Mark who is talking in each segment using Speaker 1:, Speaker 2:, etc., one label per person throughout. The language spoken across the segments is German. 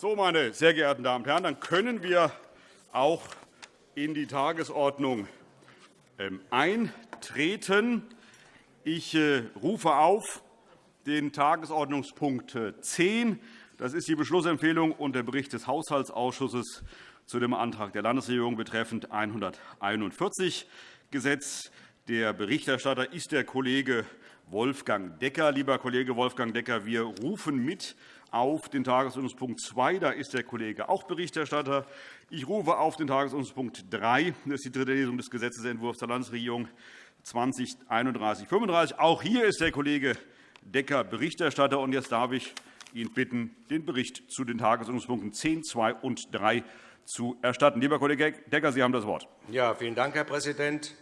Speaker 1: So, meine sehr geehrten Damen und Herren, dann können wir auch in die Tagesordnung ähm, eintreten. Ich äh, rufe auf den Tagesordnungspunkt 10. Das ist die Beschlussempfehlung und der Bericht des Haushaltsausschusses zu dem Antrag der Landesregierung betreffend 141 Gesetz. Der Berichterstatter ist der Kollege Wolfgang Decker. Lieber Kollege Wolfgang Decker, wir rufen mit auf den Tagesordnungspunkt 2. Da ist der Kollege auch Berichterstatter. Ich rufe auf den Tagesordnungspunkt 3. Das ist die dritte Lesung des Gesetzentwurfs der Landesregierung 2031-35. Auch hier ist der Kollege Decker Berichterstatter. Und jetzt darf ich ihn bitten, den Bericht zu den Tagesordnungspunkten 10, 2 und 3 zu erstatten. Lieber Kollege Decker, Sie haben das Wort.
Speaker 2: Ja, vielen Dank, Herr Präsident.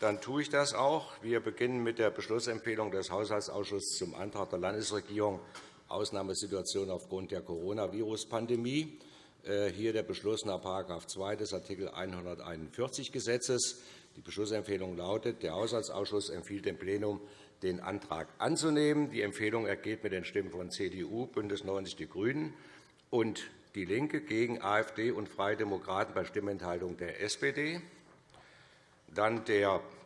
Speaker 2: Dann tue ich das auch. Wir beginnen mit der Beschlussempfehlung des Haushaltsausschusses zum Antrag der Landesregierung Ausnahmesituation aufgrund der Coronavirus-Pandemie. Äh, hier der Beschluss nach § 2 des Art. 141 Gesetzes. Die Beschlussempfehlung lautet, der Haushaltsausschuss empfiehlt dem Plenum, den Antrag anzunehmen. Die Empfehlung ergeht mit den Stimmen von CDU, BÜNDNIS 90 die GRÜNEN und DIE LINKE gegen AfD und Freie Demokraten bei Stimmenthaltung der SPD. Dann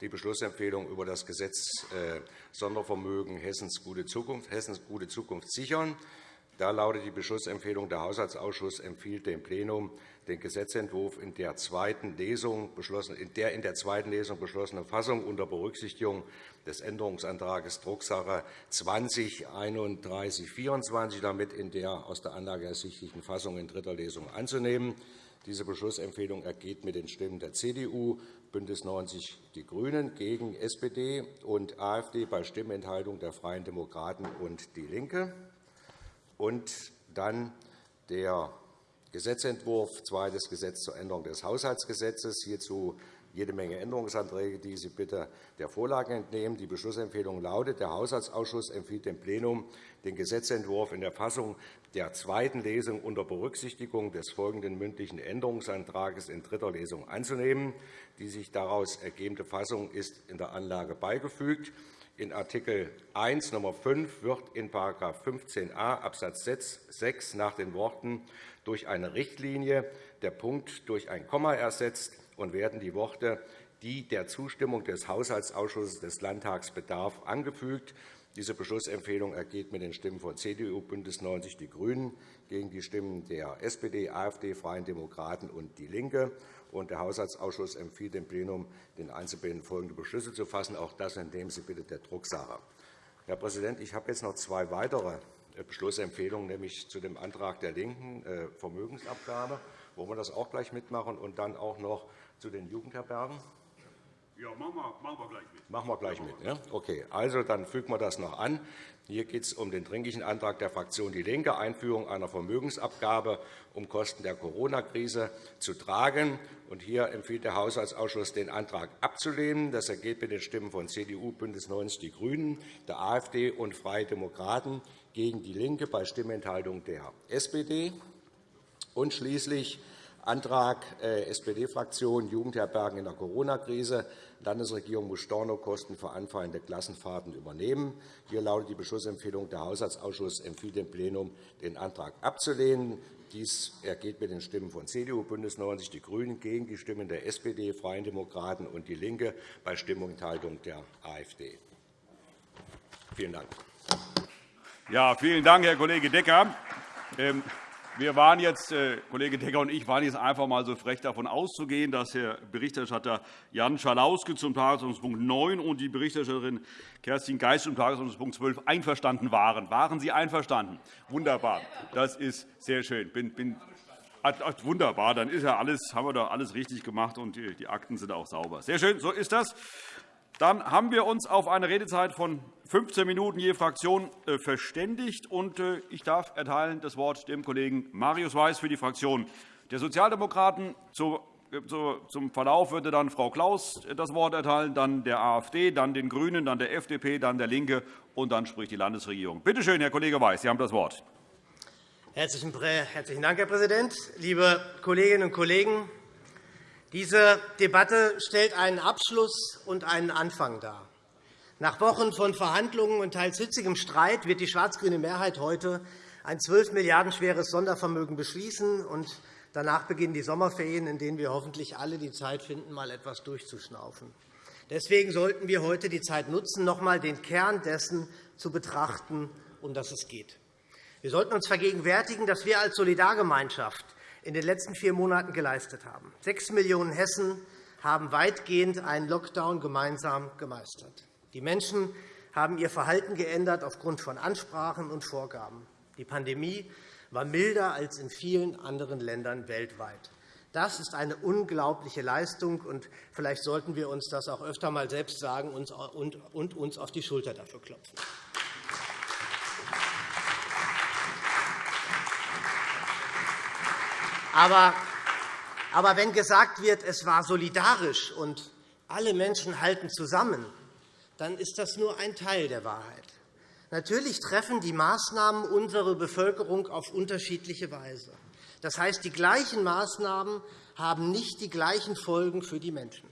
Speaker 2: die Beschlussempfehlung über das Gesetz äh, Sondervermögen Hessens gute Zukunft, Hessens gute Zukunft sichern. Da lautet die Beschlussempfehlung, der Haushaltsausschuss empfiehlt dem Plenum, den Gesetzentwurf in der, zweiten Lesung in der in der zweiten Lesung beschlossenen Fassung unter Berücksichtigung des Änderungsantrags Drucksache 20 3124 damit in der aus der Anlage ersichtlichen Fassung in dritter Lesung anzunehmen. Diese Beschlussempfehlung ergeht mit den Stimmen der CDU, BÜNDNIS 90 die GRÜNEN gegen SPD und AfD bei Stimmenthaltung der Freien Demokraten und DIE LINKE. Und dann der Gesetzentwurf, zweites Gesetz zur Änderung des Haushaltsgesetzes. Hierzu jede Menge Änderungsanträge, die Sie bitte der Vorlage entnehmen. Die Beschlussempfehlung lautet, der Haushaltsausschuss empfiehlt dem Plenum, den Gesetzentwurf in der Fassung der zweiten Lesung unter Berücksichtigung des folgenden mündlichen Änderungsantrags in dritter Lesung anzunehmen. Die sich daraus ergebende Fassung ist in der Anlage beigefügt. In Art. 1 Nr. 5 wird in § 15a Abs. 6 nach den Worten durch eine Richtlinie der Punkt durch ein Komma ersetzt und werden die Worte die der Zustimmung des Haushaltsausschusses des Landtags bedarf, angefügt. Diese Beschlussempfehlung ergeht mit den Stimmen von CDU, BÜNDNIS 90 die GRÜNEN gegen die Stimmen der SPD, AfD, Freien Demokraten und DIE LINKE. Der Haushaltsausschuss empfiehlt dem Plenum, den Einzelbänden folgende Beschlüsse zu fassen. Auch das entnehmen Sie bitte der Drucksache. Herr Präsident, ich habe jetzt noch zwei weitere Beschlussempfehlungen, nämlich zu dem Antrag der LINKEN, äh, Vermögensabgabe. Wollen wir das auch gleich mitmachen? Und dann auch noch zu den Jugendherbergen?
Speaker 1: Ja, machen wir, machen wir gleich mit.
Speaker 2: Machen wir gleich mit. Ja? Okay, also dann fügen wir das noch an. Hier geht es um den Dringlichen Antrag der Fraktion DIE LINKE, Einführung einer Vermögensabgabe, um Kosten der Corona-Krise zu tragen. Und hier empfiehlt der Haushaltsausschuss, den Antrag abzulehnen. Das ergeht mit den Stimmen von CDU, BÜNDNIS 90 die GRÜNEN, der AfD und Freie Demokraten gegen DIE LINKE bei Stimmenthaltung der SPD. Und schließlich Antrag äh, SPD-Fraktion Jugendherbergen in der Corona-Krise. Landesregierung muss Stornokosten für anfallende Klassenfahrten übernehmen. Hier lautet die Beschlussempfehlung. Der Haushaltsausschuss empfiehlt dem Plenum, den Antrag abzulehnen. Dies ergeht mit den Stimmen von CDU, BÜNDNIS 90 die GRÜNEN gegen die Stimmen der SPD, Freien Demokraten und DIE LINKE bei Stimmenthaltung der AfD. Vielen Dank.
Speaker 1: Ja, vielen Dank, Herr Kollege Decker. Wir waren jetzt, äh, Kollege Decker und ich waren jetzt einfach einmal so frech, davon auszugehen, dass Herr Berichterstatter Jan Schalauske zum Tagesordnungspunkt 9 und die Berichterstatterin Kerstin Geist zum Tagesordnungspunkt 12 einverstanden waren. Waren Sie einverstanden? Wunderbar. Das ist sehr schön. Bin, bin, wunderbar. Dann ist ja alles, haben wir doch alles richtig gemacht, und die Akten sind auch sauber. Sehr schön. So ist das. Dann haben wir uns auf eine Redezeit von 15 Minuten je Fraktion äh, verständigt. Äh, ich darf erteilen das Wort dem Kollegen Marius Weiß für die Fraktion der Sozialdemokraten. Äh, zum Verlauf würde dann Frau Klaus das Wort erteilen, dann der AfD, dann den GRÜNEN, dann der FDP, dann der LINKE, und dann spricht die Landesregierung. Bitte schön, Herr Kollege Weiß, Sie haben das Wort.
Speaker 3: Herzlichen Dank, Herr Präsident. Liebe Kolleginnen und Kollegen, diese Debatte stellt einen Abschluss und einen Anfang dar. Nach Wochen von Verhandlungen und teils hitzigem Streit wird die schwarz-grüne Mehrheit heute ein 12 Milliarden schweres Sondervermögen beschließen und danach beginnen die Sommerferien, in denen wir hoffentlich alle die Zeit finden, mal etwas durchzuschnaufen. Deswegen sollten wir heute die Zeit nutzen, noch einmal den Kern dessen zu betrachten, um das es geht. Wir sollten uns vergegenwärtigen, dass wir als Solidargemeinschaft in den letzten vier Monaten geleistet haben. Sechs Millionen Hessen haben weitgehend einen Lockdown gemeinsam gemeistert. Die Menschen haben ihr Verhalten geändert aufgrund von Ansprachen und Vorgaben. Die Pandemie war milder als in vielen anderen Ländern weltweit. Das ist eine unglaubliche Leistung, und vielleicht sollten wir uns das auch öfter einmal selbst sagen und uns auf die Schulter dafür klopfen. Aber aber wenn gesagt wird, es war solidarisch und alle Menschen halten zusammen, dann ist das nur ein Teil der Wahrheit. Natürlich treffen die Maßnahmen unsere Bevölkerung auf unterschiedliche Weise. Das heißt, die gleichen Maßnahmen haben nicht die gleichen Folgen für die Menschen.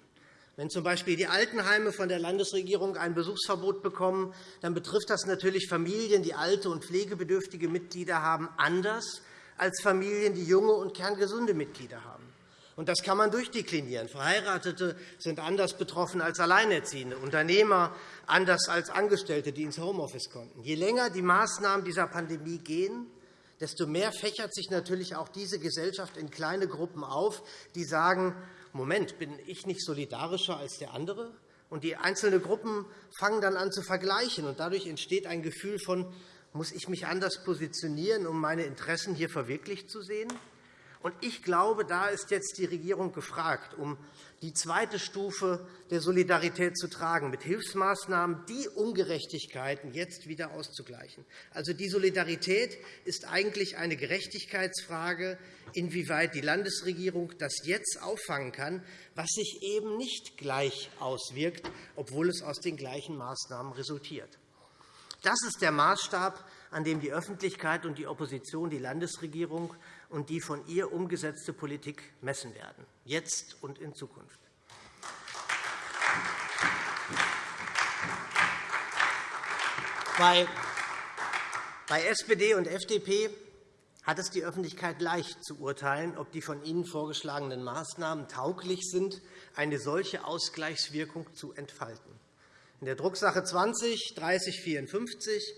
Speaker 3: Wenn z.B. die Altenheime von der Landesregierung ein Besuchsverbot bekommen, dann betrifft das natürlich Familien, die alte und pflegebedürftige Mitglieder haben, anders als Familien, die junge und kerngesunde Mitglieder haben. Und das kann man durchdeklinieren. Verheiratete sind anders betroffen als Alleinerziehende, Unternehmer anders als Angestellte, die ins Homeoffice konnten. Je länger die Maßnahmen dieser Pandemie gehen, desto mehr fächert sich natürlich auch diese Gesellschaft in kleine Gruppen auf, die sagen, Moment, bin ich nicht solidarischer als der andere? Und die einzelnen Gruppen fangen dann an zu vergleichen. Und dadurch entsteht ein Gefühl von, muss ich mich anders positionieren, um meine Interessen hier verwirklicht zu sehen? Ich glaube, da ist jetzt die Regierung gefragt, um die zweite Stufe der Solidarität zu tragen, mit Hilfsmaßnahmen die Ungerechtigkeiten jetzt wieder auszugleichen. Also, die Solidarität ist eigentlich eine Gerechtigkeitsfrage, inwieweit die Landesregierung das jetzt auffangen kann, was sich eben nicht gleich auswirkt, obwohl es aus den gleichen Maßnahmen resultiert. Das ist der Maßstab, an dem die Öffentlichkeit und die Opposition die Landesregierung und die von ihr umgesetzte Politik messen werden, jetzt und in Zukunft. Bei SPD und FDP hat es die Öffentlichkeit leicht zu urteilen, ob die von Ihnen vorgeschlagenen Maßnahmen tauglich sind, eine solche Ausgleichswirkung zu entfalten. In der Drucksache 20 3054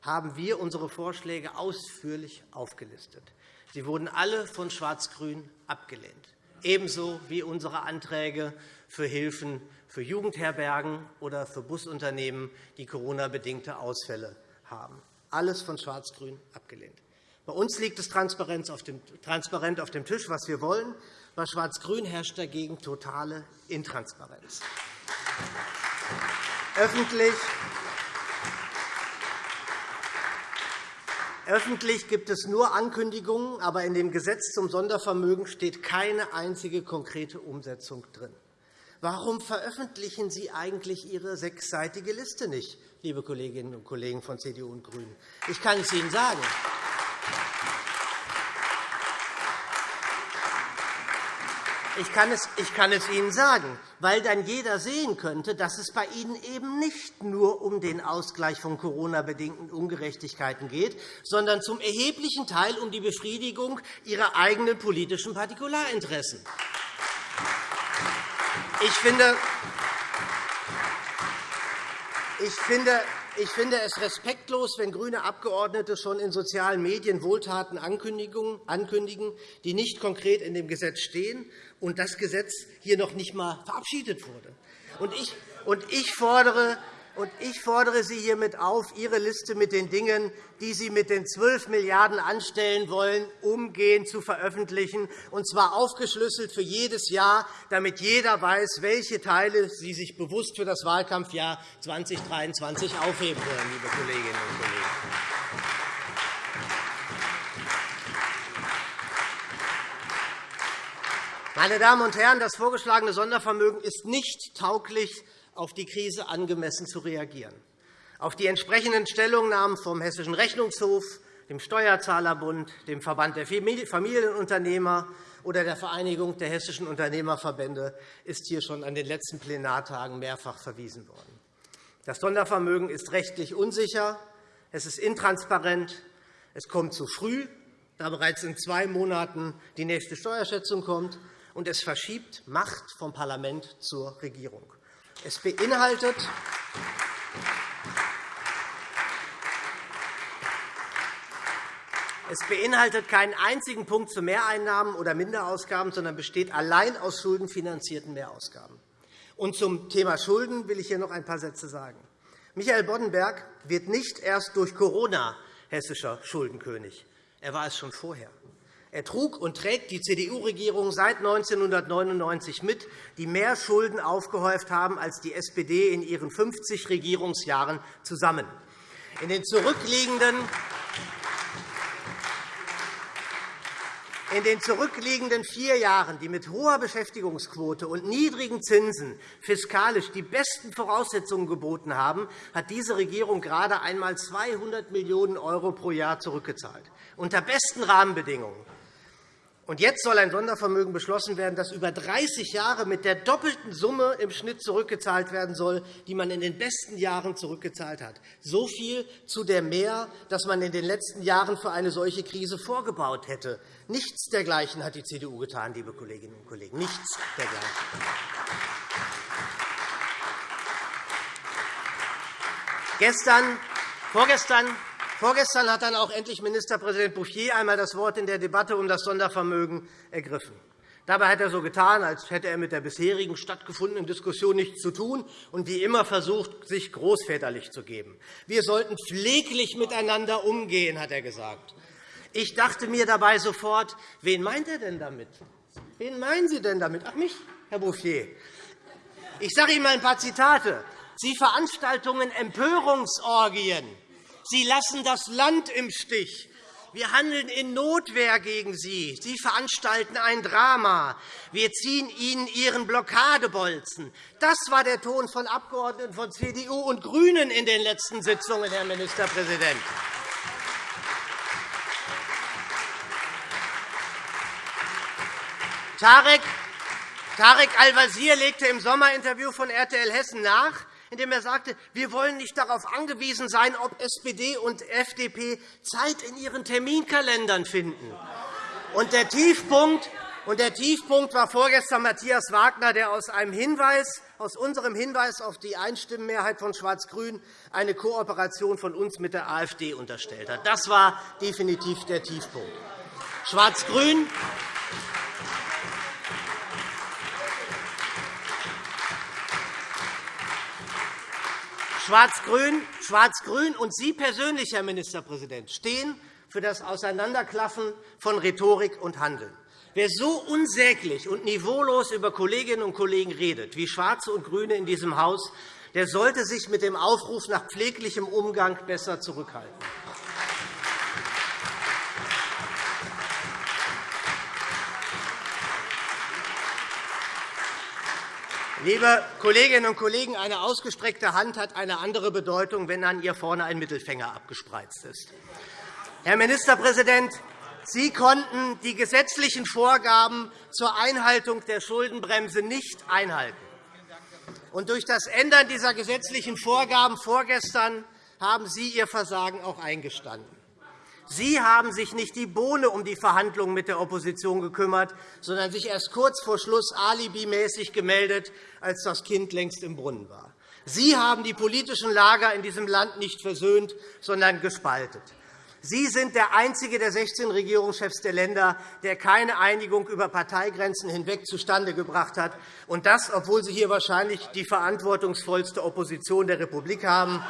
Speaker 3: haben wir unsere Vorschläge ausführlich aufgelistet. Sie wurden alle von Schwarz-Grün abgelehnt, ebenso wie unsere Anträge für Hilfen für Jugendherbergen oder für Busunternehmen, die Corona-bedingte Ausfälle haben. Alles von Schwarz-Grün abgelehnt. Bei uns liegt es transparent auf dem Tisch, was wir wollen. Bei Schwarz-Grün herrscht dagegen totale Intransparenz. Öffentlich Öffentlich gibt es nur Ankündigungen, aber in dem Gesetz zum Sondervermögen steht keine einzige konkrete Umsetzung drin. Warum veröffentlichen Sie eigentlich Ihre sechsseitige Liste nicht, liebe Kolleginnen und Kollegen von CDU und GRÜNEN? Ich kann es Ihnen sagen. Ich kann, es, ich kann es Ihnen sagen, weil dann jeder sehen könnte, dass es bei Ihnen eben nicht nur um den Ausgleich von Corona-bedingten Ungerechtigkeiten geht, sondern zum erheblichen Teil um die Befriedigung Ihrer eigenen politischen Partikularinteressen. Ich finde, ich finde, ich finde es respektlos, wenn grüne Abgeordnete schon in sozialen Medien Wohltaten ankündigen, die nicht konkret in dem Gesetz stehen und das Gesetz hier noch nicht einmal verabschiedet wurde. Und ich fordere und ich fordere Sie hiermit auf, Ihre Liste mit den Dingen, die Sie mit den 12 Milliarden € anstellen wollen, umgehend zu veröffentlichen, und zwar aufgeschlüsselt für jedes Jahr, damit jeder weiß, welche Teile Sie sich bewusst für das Wahlkampfjahr 2023 aufheben wollen, liebe Kolleginnen und Kollegen. Meine Damen und Herren, das vorgeschlagene Sondervermögen ist nicht tauglich auf die Krise angemessen zu reagieren. Auf die entsprechenden Stellungnahmen vom Hessischen Rechnungshof, dem Steuerzahlerbund, dem Verband der Familienunternehmer oder der Vereinigung der hessischen Unternehmerverbände ist hier schon an den letzten Plenartagen mehrfach verwiesen worden. Das Sondervermögen ist rechtlich unsicher, es ist intransparent, Es kommt zu früh, da bereits in zwei Monaten die nächste Steuerschätzung kommt, und es verschiebt Macht vom Parlament zur Regierung. Es beinhaltet Es beinhaltet keinen einzigen Punkt zu Mehreinnahmen oder Minderausgaben, sondern besteht allein aus schuldenfinanzierten Mehrausgaben. Und zum Thema Schulden will ich hier noch ein paar Sätze sagen. Michael Boddenberg wird nicht erst durch Corona hessischer Schuldenkönig. Er war es schon vorher. Er trug und trägt die CDU-Regierung seit 1999 mit, die mehr Schulden aufgehäuft haben als die SPD in ihren 50 Regierungsjahren zusammen. In den zurückliegenden In den zurückliegenden vier Jahren, die mit hoher Beschäftigungsquote und niedrigen Zinsen fiskalisch die besten Voraussetzungen geboten haben, hat diese Regierung gerade einmal 200 Millionen € pro Jahr zurückgezahlt, unter besten Rahmenbedingungen. Und jetzt soll ein Sondervermögen beschlossen werden, das über 30 Jahre mit der doppelten Summe im Schnitt zurückgezahlt werden soll, die man in den besten Jahren zurückgezahlt hat. So viel zu der Mehr, das man in den letzten Jahren für eine solche Krise vorgebaut hätte. Nichts dergleichen hat die CDU getan, liebe Kolleginnen und Kollegen. Nichts dergleichen. Gestern, vorgestern Vorgestern hat dann auch endlich Ministerpräsident Bouffier einmal das Wort in der Debatte um das Sondervermögen ergriffen. Dabei hat er so getan, als hätte er mit der bisherigen stattgefundenen Diskussion nichts zu tun und wie immer versucht, sich großväterlich zu geben. Wir sollten pfleglich miteinander umgehen, hat er gesagt. Ich dachte mir dabei sofort, wen meint er denn damit? Wen meinen Sie denn damit? Ach, mich, Herr Bouffier. Ich sage Ihnen einmal ein paar Zitate. Sie Veranstaltungen Empörungsorgien Sie lassen das Land im Stich. Wir handeln in Notwehr gegen Sie. Sie veranstalten ein Drama. Wir ziehen Ihnen Ihren Blockadebolzen. Das war der Ton von Abgeordneten von CDU und GRÜNEN in den letzten Sitzungen, Herr Ministerpräsident. Tarek Al-Wazir legte im Sommerinterview von RTL Hessen nach, indem er sagte, wir wollen nicht darauf angewiesen sein, ob SPD und FDP Zeit in ihren Terminkalendern finden. Und der Tiefpunkt und der Tiefpunkt war vorgestern Matthias Wagner, der aus, einem Hinweis, aus unserem Hinweis auf die Einstimmenmehrheit von Schwarz-Grün eine Kooperation von uns mit der AfD unterstellt hat. Das war definitiv der Tiefpunkt. Schwarz-Grün Schwarz-Grün Schwarz und Sie persönlich, Herr Ministerpräsident, stehen für das Auseinanderklaffen von Rhetorik und Handeln. Wer so unsäglich und niveaulos über Kolleginnen und Kollegen redet, wie Schwarze und GRÜNE in diesem Haus, der sollte sich mit dem Aufruf nach pfleglichem Umgang besser zurückhalten. Liebe Kolleginnen und Kollegen, eine ausgestreckte Hand hat eine andere Bedeutung, wenn an ihr vorne ein Mittelfänger abgespreizt ist. Herr Ministerpräsident, Sie konnten die gesetzlichen Vorgaben zur Einhaltung der Schuldenbremse nicht einhalten. Und durch das Ändern dieser gesetzlichen Vorgaben vorgestern haben Sie Ihr Versagen auch eingestanden. Sie haben sich nicht die Bohne um die Verhandlungen mit der Opposition gekümmert, sondern sich erst kurz vor Schluss alibimäßig gemeldet, als das Kind längst im Brunnen war. Sie haben die politischen Lager in diesem Land nicht versöhnt, sondern gespaltet. Sie sind der einzige der 16 Regierungschefs der Länder, der keine Einigung über Parteigrenzen hinweg zustande gebracht hat, und das, obwohl Sie hier wahrscheinlich die verantwortungsvollste Opposition der Republik haben.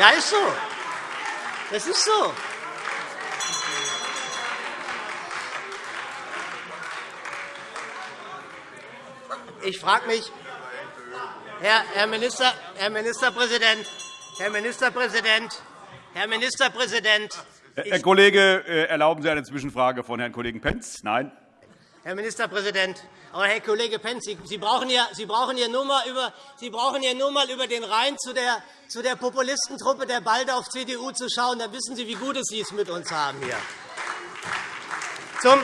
Speaker 3: Ja, ist so. Das ist so. Ich frage mich, Herr, Minister, Herr Ministerpräsident, Herr Ministerpräsident, Herr Ministerpräsident.
Speaker 1: Herr Kollege, äh, erlauben Sie eine Zwischenfrage von Herrn Kollegen Pentz? Nein.
Speaker 3: Herr Ministerpräsident, aber Herr Kollege Pentz, Sie brauchen ja, Sie brauchen ja nur mal über, Sie brauchen ja nur mal über den Rhein zu der, zu der Populistentruppe der Baldauf CDU zu schauen. Dann wissen Sie, wie gut es Sie es mit uns haben hier. Zum,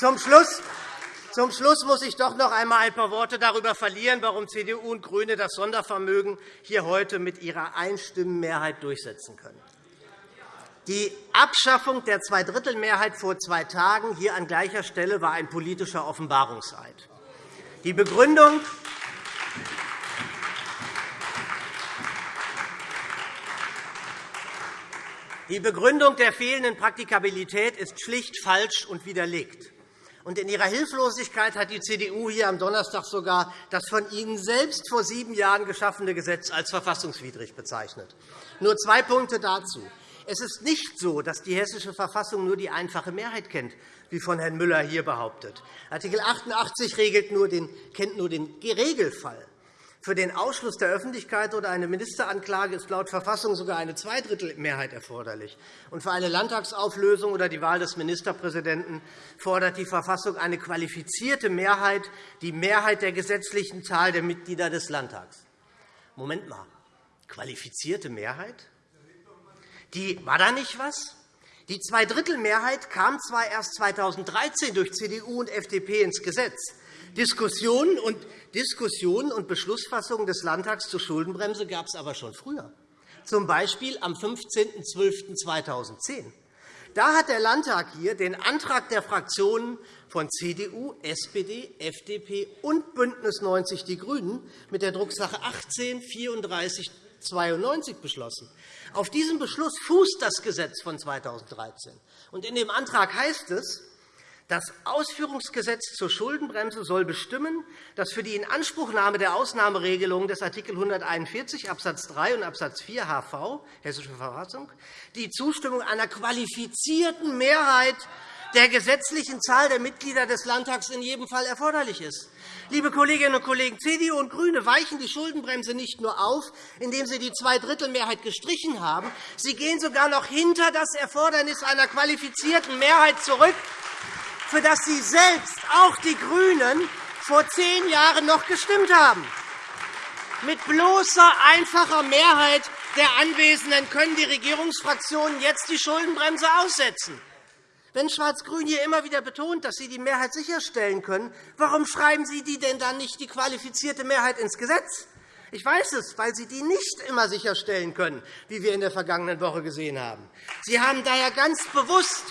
Speaker 3: Zum Schluss, zum Schluss muss ich doch noch einmal ein paar Worte darüber verlieren, warum CDU und GRÜNE das Sondervermögen hier heute mit ihrer Einstimmenmehrheit durchsetzen können. Die Abschaffung der Zweidrittelmehrheit vor zwei Tagen hier an gleicher Stelle war ein politischer Offenbarungseid. Die Begründung, die Begründung der fehlenden Praktikabilität ist schlicht falsch und widerlegt. In ihrer Hilflosigkeit hat die CDU hier am Donnerstag sogar das von Ihnen selbst vor sieben Jahren geschaffene Gesetz als verfassungswidrig bezeichnet. Nur zwei Punkte dazu. Es ist nicht so, dass die Hessische Verfassung nur die einfache Mehrheit kennt, wie von Herrn Müller hier behauptet. Artikel 88 regelt nur den, kennt nur den Regelfall. Für den Ausschluss der Öffentlichkeit oder eine Ministeranklage ist laut Verfassung sogar eine Zweidrittelmehrheit erforderlich. Und für eine Landtagsauflösung oder die Wahl des Ministerpräsidenten fordert die Verfassung eine qualifizierte Mehrheit, die Mehrheit der gesetzlichen Zahl der Mitglieder des Landtags. Moment mal, qualifizierte Mehrheit? Die, war da nicht was? Die Zweidrittelmehrheit kam zwar erst 2013 durch CDU und FDP ins Gesetz. Diskussionen und, Diskussionen und Beschlussfassungen des Landtags zur Schuldenbremse gab es aber schon früher, z. B. am 15.12.2010. Da hat der Landtag hier den Antrag der Fraktionen von CDU, SPD, FDP und BÜNDNIS 90 die GRÜNEN mit der Drucksache 18 3492 beschlossen. Auf diesem Beschluss fußt das Gesetz von 2013. In dem Antrag heißt es, das Ausführungsgesetz zur Schuldenbremse soll bestimmen, dass für die Inanspruchnahme der Ausnahmeregelungen des Art. 141 Abs. 3 und Abs. 4 HV Hessische Verfassung die Zustimmung einer qualifizierten Mehrheit der gesetzlichen Zahl der Mitglieder des Landtags in jedem Fall erforderlich ist. Liebe Kolleginnen und Kollegen, CDU und GRÜNE weichen die Schuldenbremse nicht nur auf, indem sie die Zweidrittelmehrheit gestrichen haben. Sie gehen sogar noch hinter das Erfordernis einer qualifizierten Mehrheit zurück für das Sie selbst, auch die GRÜNEN, vor zehn Jahren noch gestimmt haben. Mit bloßer, einfacher Mehrheit der Anwesenden können die Regierungsfraktionen jetzt die Schuldenbremse aussetzen. Wenn Schwarz-Grün hier immer wieder betont, dass Sie die Mehrheit sicherstellen können, warum schreiben Sie die denn dann nicht die qualifizierte Mehrheit ins Gesetz? Ich weiß es, weil Sie die nicht immer sicherstellen können, wie wir in der vergangenen Woche gesehen haben. Sie haben daher ganz bewusst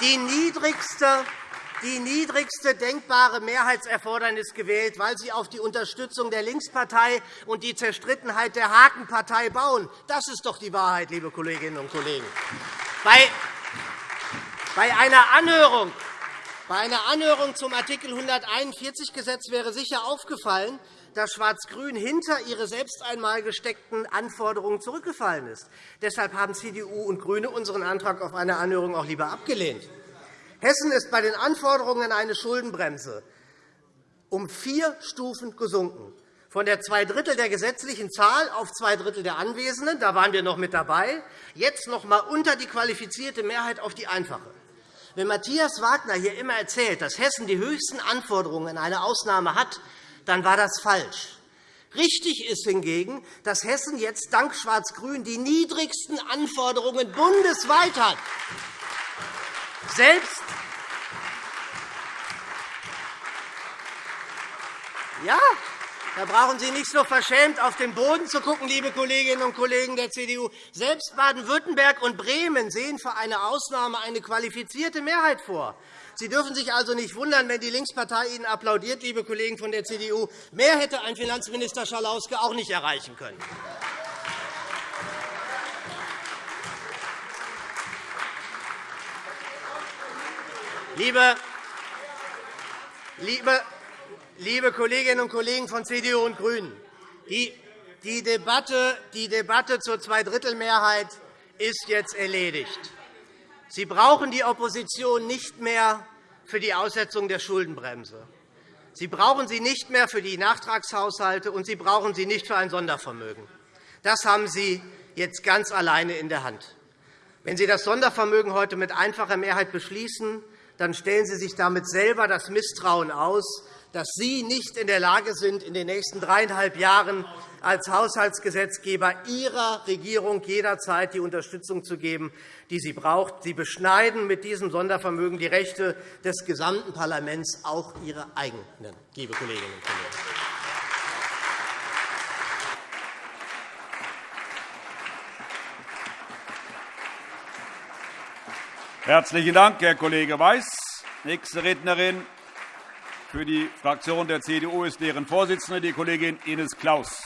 Speaker 3: die niedrigste die niedrigste denkbare Mehrheitserfordernis gewählt, weil Sie auf die Unterstützung der Linkspartei und die Zerstrittenheit der Hakenpartei bauen. Das ist doch die Wahrheit, liebe Kolleginnen und Kollegen. Bei einer Anhörung bei einer Anhörung zum Art. 141 Gesetz wäre sicher aufgefallen, dass Schwarz-Grün hinter ihre selbst einmal gesteckten Anforderungen zurückgefallen ist. Deshalb haben CDU und GRÜNE unseren Antrag auf eine Anhörung auch lieber abgelehnt. Hessen ist bei den Anforderungen an eine Schuldenbremse um vier Stufen gesunken, von der zwei Drittel der gesetzlichen Zahl auf zwei Drittel der Anwesenden. Da waren wir noch mit dabei. Jetzt noch einmal unter die qualifizierte Mehrheit auf die einfache. Wenn Matthias Wagner hier immer erzählt, dass Hessen die höchsten Anforderungen an eine Ausnahme hat, dann war das falsch. Richtig ist hingegen, dass Hessen jetzt dank Schwarz-Grün die niedrigsten Anforderungen bundesweit hat. Selbst ja, da brauchen Sie nicht so verschämt auf den Boden zu schauen, liebe Kolleginnen und Kollegen der CDU. Selbst Baden-Württemberg und Bremen sehen für eine Ausnahme eine qualifizierte Mehrheit vor. Sie dürfen sich also nicht wundern, wenn die Linkspartei Ihnen applaudiert, liebe Kollegen von der CDU. Mehr hätte ein Finanzminister Schalauske auch nicht erreichen können. Liebe, liebe, liebe Kolleginnen und Kollegen von CDU und GRÜNEN, die, Debatte, die Debatte zur Zweidrittelmehrheit ist jetzt erledigt. Sie brauchen die Opposition nicht mehr für die Aussetzung der Schuldenbremse. Sie brauchen sie nicht mehr für die Nachtragshaushalte, und Sie brauchen sie nicht für ein Sondervermögen. Das haben Sie jetzt ganz alleine in der Hand. Wenn Sie das Sondervermögen heute mit einfacher Mehrheit beschließen, dann stellen Sie sich damit selber das Misstrauen aus, dass Sie nicht in der Lage sind, in den nächsten dreieinhalb Jahren als Haushaltsgesetzgeber Ihrer Regierung jederzeit die Unterstützung zu geben, die sie braucht. Sie beschneiden mit diesem Sondervermögen die Rechte des gesamten Parlaments, auch Ihre eigenen, liebe Kolleginnen und Kollegen.
Speaker 1: Herzlichen Dank, Herr Kollege Weiß. Nächste Rednerin für die Fraktion der CDU ist deren Vorsitzende, die Kollegin Ines Claus.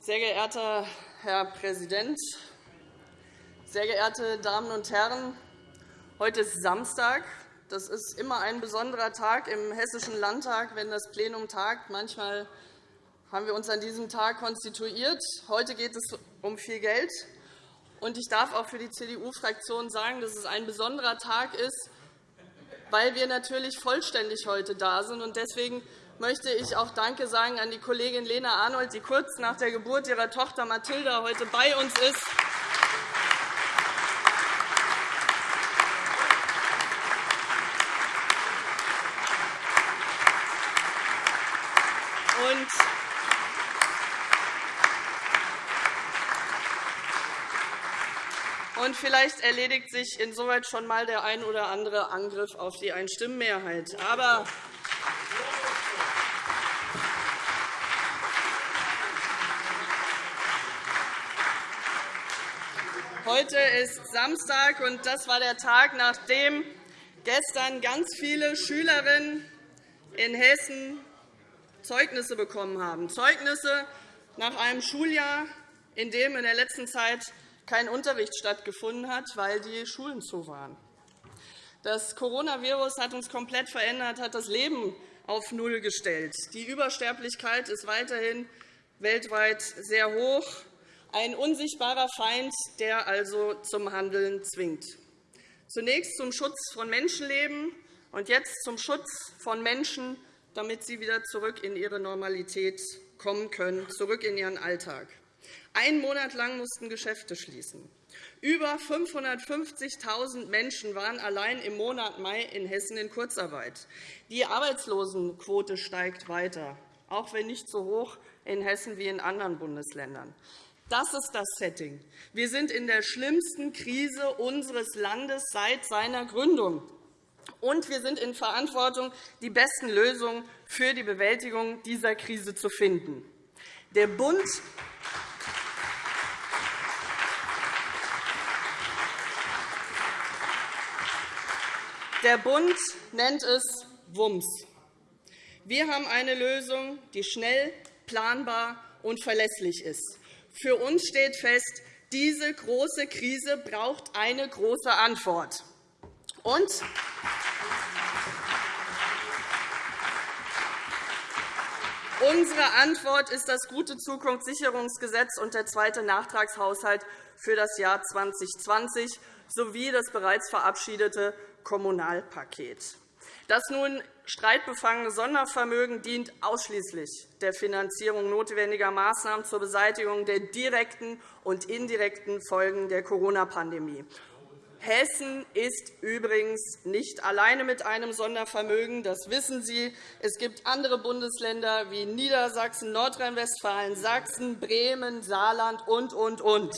Speaker 4: Sehr geehrter Herr Präsident, sehr geehrte Damen und Herren! Heute ist Samstag. Das ist immer ein besonderer Tag im Hessischen Landtag, wenn das Plenum tagt. Manchmal haben wir uns an diesem Tag konstituiert. Heute geht es um viel Geld. Ich darf auch für die CDU-Fraktion sagen, dass es ein besonderer Tag ist, weil wir natürlich vollständig heute da sind. Deswegen möchte ich auch Danke sagen an die Kollegin Lena Arnold, die kurz nach der Geburt ihrer Tochter Mathilda heute bei uns ist. Und vielleicht erledigt sich insoweit schon einmal der ein oder andere Angriff auf die Einstimmenmehrheit. Aber Heute ist Samstag, und das war der Tag, nachdem gestern ganz viele Schülerinnen in Hessen Zeugnisse bekommen haben. Zeugnisse nach einem Schuljahr, in dem in der letzten Zeit kein Unterricht stattgefunden hat, weil die Schulen zu waren. Das Coronavirus hat uns komplett verändert, hat das Leben auf Null gestellt. Die Übersterblichkeit ist weiterhin weltweit sehr hoch. Ein unsichtbarer Feind, der also zum Handeln zwingt. Zunächst zum Schutz von Menschenleben und jetzt zum Schutz von Menschen, damit sie wieder zurück in ihre Normalität kommen können, zurück in ihren Alltag. Einen Monat lang mussten Geschäfte schließen. Über 550.000 Menschen waren allein im Monat Mai in Hessen in Kurzarbeit. Die Arbeitslosenquote steigt weiter, auch wenn nicht so hoch in Hessen wie in anderen Bundesländern. Das ist das Setting. Wir sind in der schlimmsten Krise unseres Landes seit seiner Gründung. Und wir sind in Verantwortung, die besten Lösungen für die Bewältigung dieser Krise zu finden. Der Bund Der Bund nennt es WUMS. Wir haben eine Lösung, die schnell, planbar und verlässlich ist. Für uns steht fest, diese große Krise braucht eine große Antwort. Und Unsere Antwort ist das gute Zukunftssicherungsgesetz und der zweite Nachtragshaushalt für das Jahr 2020 sowie das bereits verabschiedete Kommunalpaket. Das nun streitbefangene Sondervermögen dient ausschließlich der Finanzierung notwendiger Maßnahmen zur Beseitigung der direkten und indirekten Folgen der Corona-Pandemie. Hessen ist übrigens nicht alleine mit einem Sondervermögen. Das wissen Sie. Es gibt andere Bundesländer wie Niedersachsen, Nordrhein-Westfalen, Sachsen, Bremen, Saarland und, und, und.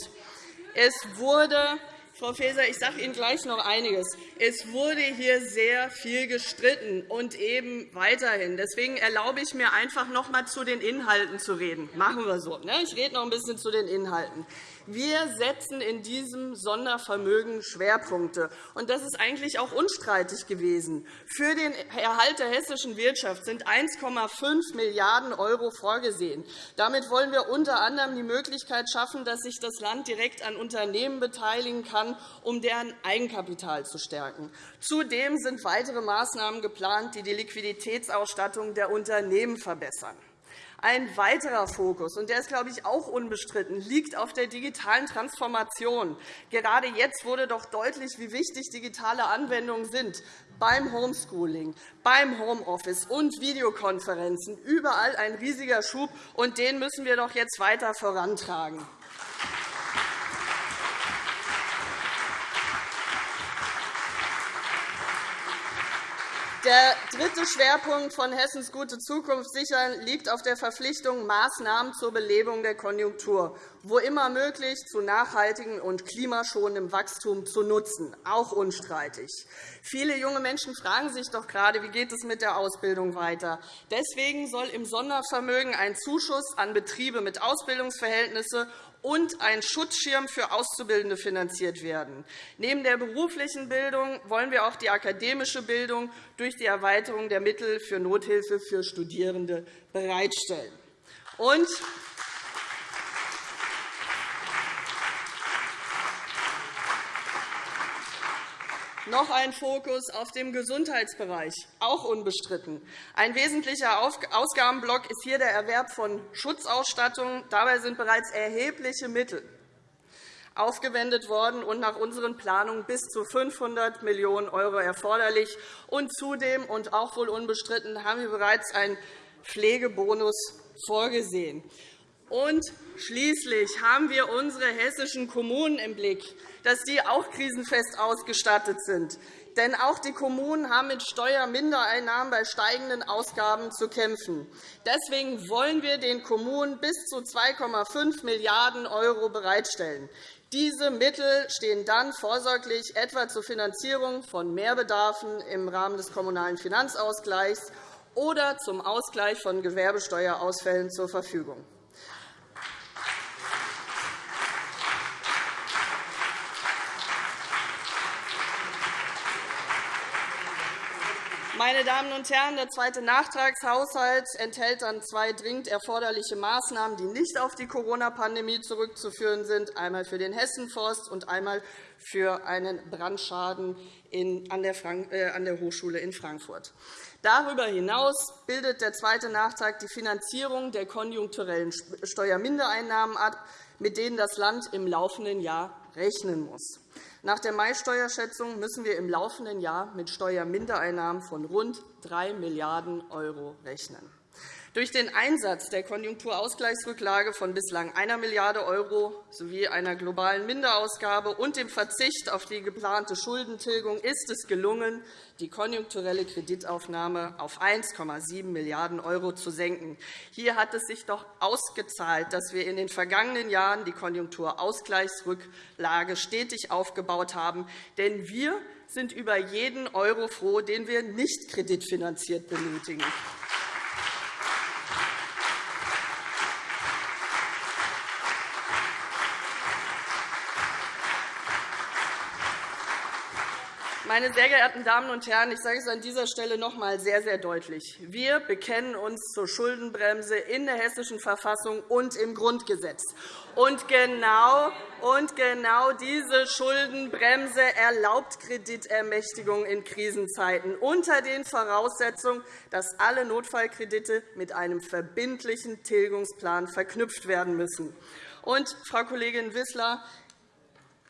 Speaker 4: Es wurde Frau Faeser, ich sage Ihnen gleich noch einiges. Es wurde hier sehr viel gestritten und eben weiterhin. Deswegen erlaube ich mir einfach noch einmal zu den Inhalten zu reden. Machen wir so. Ne? Ich rede noch ein bisschen zu den Inhalten. Wir setzen in diesem Sondervermögen Schwerpunkte. Und das ist eigentlich auch unstreitig gewesen. Für den Erhalt der hessischen Wirtschaft sind 1,5 Milliarden € vorgesehen. Damit wollen wir unter anderem die Möglichkeit schaffen, dass sich das Land direkt an Unternehmen beteiligen kann, um deren Eigenkapital zu stärken. Zudem sind weitere Maßnahmen geplant, die die Liquiditätsausstattung der Unternehmen verbessern. Ein weiterer Fokus, und der ist, glaube ich, auch unbestritten, liegt auf der digitalen Transformation. Gerade jetzt wurde doch deutlich, wie wichtig digitale Anwendungen sind beim Homeschooling, beim Homeoffice und Videokonferenzen. Überall ein riesiger Schub, und den müssen wir doch jetzt weiter vorantragen. Der dritte Schwerpunkt von Hessens gute Zukunft sichern liegt auf der Verpflichtung, Maßnahmen zur Belebung der Konjunktur, wo immer möglich, zu nachhaltigem und klimaschonendem Wachstum zu nutzen, auch unstreitig. Viele junge Menschen fragen sich doch gerade, wie geht es mit der Ausbildung weiter. Deswegen soll im Sondervermögen ein Zuschuss an Betriebe mit Ausbildungsverhältnissen und ein Schutzschirm für Auszubildende finanziert werden. Neben der beruflichen Bildung wollen wir auch die akademische Bildung durch die Erweiterung der Mittel für Nothilfe für Studierende bereitstellen. Und Noch ein Fokus auf dem Gesundheitsbereich, auch unbestritten. Ein wesentlicher Ausgabenblock ist hier der Erwerb von Schutzausstattung. Dabei sind bereits erhebliche Mittel aufgewendet worden und nach unseren Planungen bis zu 500 Millionen € erforderlich. Und zudem und auch wohl unbestritten haben wir bereits einen Pflegebonus vorgesehen. Und schließlich haben wir unsere hessischen Kommunen im Blick dass die auch krisenfest ausgestattet sind. Denn auch die Kommunen haben mit Steuermindereinnahmen bei steigenden Ausgaben zu kämpfen. Deswegen wollen wir den Kommunen bis zu 2,5 Milliarden € bereitstellen. Diese Mittel stehen dann vorsorglich etwa zur Finanzierung von Mehrbedarfen im Rahmen des Kommunalen Finanzausgleichs oder zum Ausgleich von Gewerbesteuerausfällen zur Verfügung. Meine Damen und Herren, der zweite Nachtragshaushalt enthält dann zwei dringend erforderliche Maßnahmen, die nicht auf die Corona-Pandemie zurückzuführen sind, einmal für den Hessenforst und einmal für einen Brandschaden äh, an der Hochschule in Frankfurt. Darüber hinaus bildet der zweite Nachtrag die Finanzierung der konjunkturellen Steuermindereinnahmen ab, mit denen das Land im laufenden Jahr rechnen muss. Nach der Mai-Steuerschätzung müssen wir im laufenden Jahr mit Steuermindereinnahmen von rund 3 Milliarden € rechnen. Durch den Einsatz der Konjunkturausgleichsrücklage von bislang 1 Milliarde € sowie einer globalen Minderausgabe und dem Verzicht auf die geplante Schuldentilgung ist es gelungen, die konjunkturelle Kreditaufnahme auf 1,7 Milliarden € zu senken. Hier hat es sich doch ausgezahlt, dass wir in den vergangenen Jahren die Konjunkturausgleichsrücklage stetig aufgebaut haben. Denn wir sind über jeden Euro froh, den wir nicht kreditfinanziert benötigen. Meine sehr geehrten Damen und Herren, ich sage es an dieser Stelle noch einmal sehr, sehr deutlich. Wir bekennen uns zur Schuldenbremse in der Hessischen Verfassung und im Grundgesetz. Und genau, und genau diese Schuldenbremse erlaubt Kreditermächtigung in Krisenzeiten unter den Voraussetzungen, dass alle Notfallkredite mit einem verbindlichen Tilgungsplan verknüpft werden müssen. Und, Frau Kollegin Wissler,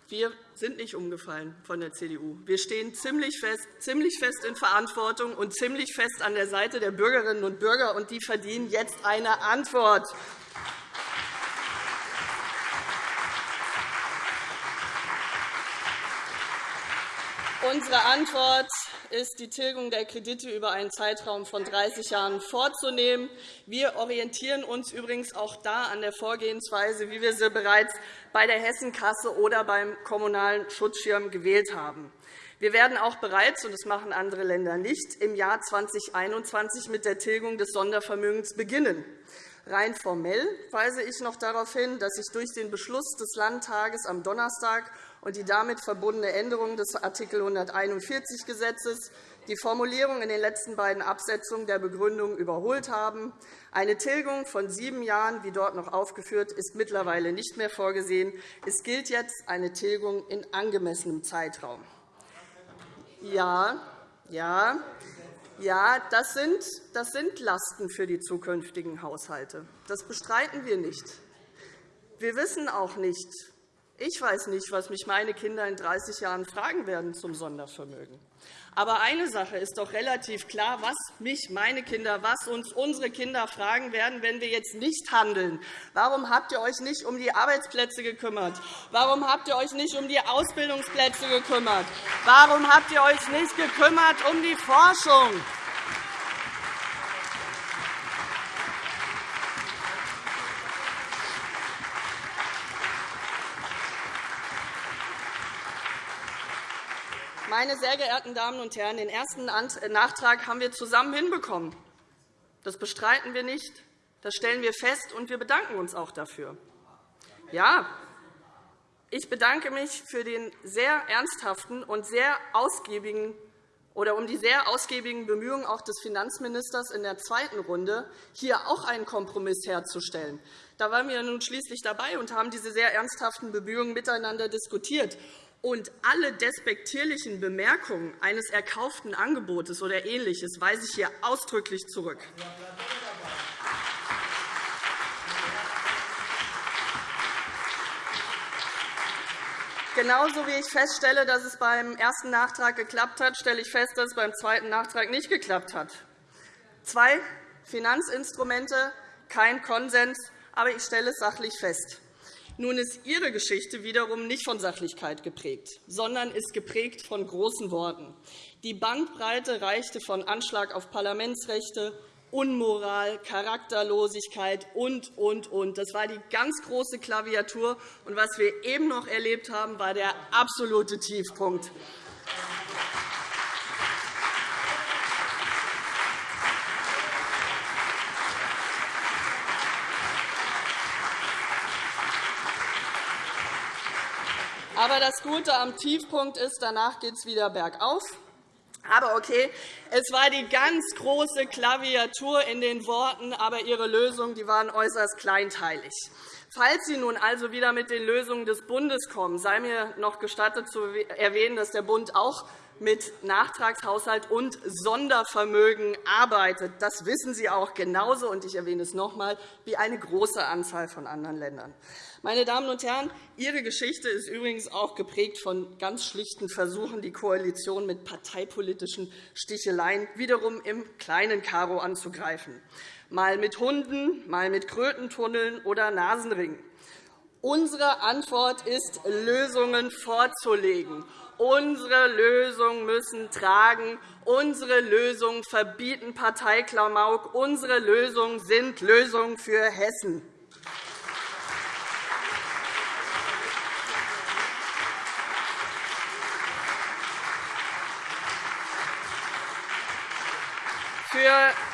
Speaker 4: wir sind nicht umgefallen von der CDU. Wir stehen ziemlich fest, ziemlich fest in Verantwortung und ziemlich fest an der Seite der Bürgerinnen und Bürger, und die verdienen jetzt eine Antwort. Unsere Antwort ist, die Tilgung der Kredite über einen Zeitraum von 30 Jahren vorzunehmen. Wir orientieren uns übrigens auch da an der Vorgehensweise, wie wir sie bereits bei der Hessenkasse oder beim Kommunalen Schutzschirm gewählt haben. Wir werden auch bereits, und das machen andere Länder nicht, im Jahr 2021 mit der Tilgung des Sondervermögens beginnen. Rein formell weise ich noch darauf hin, dass sich durch den Beschluss des Landtages am Donnerstag und die damit verbundene Änderung des Art. 141 Gesetzes die Formulierung in den letzten beiden Absätzen der Begründung überholt haben. Eine Tilgung von sieben Jahren, wie dort noch aufgeführt, ist mittlerweile nicht mehr vorgesehen. Es gilt jetzt eine Tilgung in angemessenem Zeitraum. Ja, ja, ja, das sind, das sind Lasten für die zukünftigen Haushalte. Das bestreiten wir nicht. Wir wissen auch nicht, Ich weiß nicht, was mich meine Kinder in 30 Jahren fragen werden zum Sondervermögen. Aber eine Sache ist doch relativ klar, was mich meine Kinder, was uns unsere Kinder fragen werden, wenn wir jetzt nicht handeln. Warum habt ihr euch nicht um die Arbeitsplätze gekümmert? Warum habt ihr euch nicht um die Ausbildungsplätze gekümmert? Warum habt ihr euch nicht gekümmert um die Forschung? Meine sehr geehrten Damen und Herren, den ersten Nachtrag haben wir zusammen hinbekommen. Das bestreiten wir nicht. Das stellen wir fest, und wir bedanken uns auch dafür. Ja, ich bedanke mich für den sehr ernsthaften und sehr ausgiebigen oder um die sehr ausgiebigen Bemühungen auch des Finanzministers in der zweiten Runde, hier auch einen Kompromiss herzustellen. Da waren wir nun schließlich dabei und haben diese sehr ernsthaften Bemühungen miteinander diskutiert und alle despektierlichen Bemerkungen eines erkauften Angebotes oder Ähnliches weise ich hier ausdrücklich zurück. Genauso wie ich feststelle, dass es beim ersten Nachtrag geklappt hat, stelle ich fest, dass es beim zweiten Nachtrag nicht geklappt hat. Zwei Finanzinstrumente, kein Konsens, aber ich stelle es sachlich fest. Nun ist Ihre Geschichte wiederum nicht von Sachlichkeit geprägt, sondern ist geprägt von großen Worten. Die Bandbreite reichte von Anschlag auf Parlamentsrechte, Unmoral, Charakterlosigkeit und, und, und. Das war die ganz große Klaviatur. Und was wir eben noch erlebt haben, war der absolute Tiefpunkt. Aber das Gute am Tiefpunkt ist, danach geht es wieder bergauf. Aber okay, es war die ganz große Klaviatur in den Worten, aber Ihre Lösungen die waren äußerst kleinteilig. Falls Sie nun also wieder mit den Lösungen des Bundes kommen, sei mir noch gestattet zu erwähnen, dass der Bund auch mit Nachtragshaushalt und Sondervermögen arbeitet. Das wissen Sie auch genauso, und ich erwähne es noch einmal, wie eine große Anzahl von anderen Ländern. Meine Damen und Herren, Ihre Geschichte ist übrigens auch geprägt von ganz schlichten Versuchen, die Koalition mit parteipolitischen Sticheleien wiederum im kleinen Karo anzugreifen, mal mit Hunden, mal mit Krötentunneln oder Nasenringen. Unsere Antwort ist, Lösungen vorzulegen. Unsere Lösungen müssen tragen. Unsere Lösungen verbieten Parteiklamauk. Unsere Lösungen sind Lösungen für Hessen. Für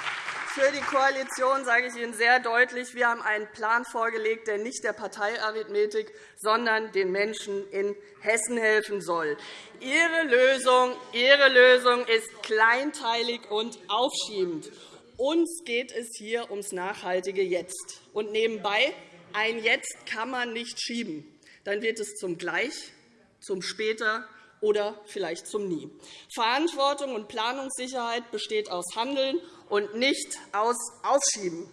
Speaker 4: die Koalition sage ich Ihnen sehr deutlich, wir haben einen Plan vorgelegt, der nicht der Parteiarithmetik, sondern den Menschen in Hessen helfen soll. Ihre Lösung, Ihre Lösung ist kleinteilig und aufschiebend. Uns geht es hier ums nachhaltige Jetzt. Und nebenbei, ein Jetzt kann man nicht schieben. Dann wird es zum Gleich, zum Später oder vielleicht zum Nie. Verantwortung und Planungssicherheit besteht aus Handeln und nicht aus Aufschieben.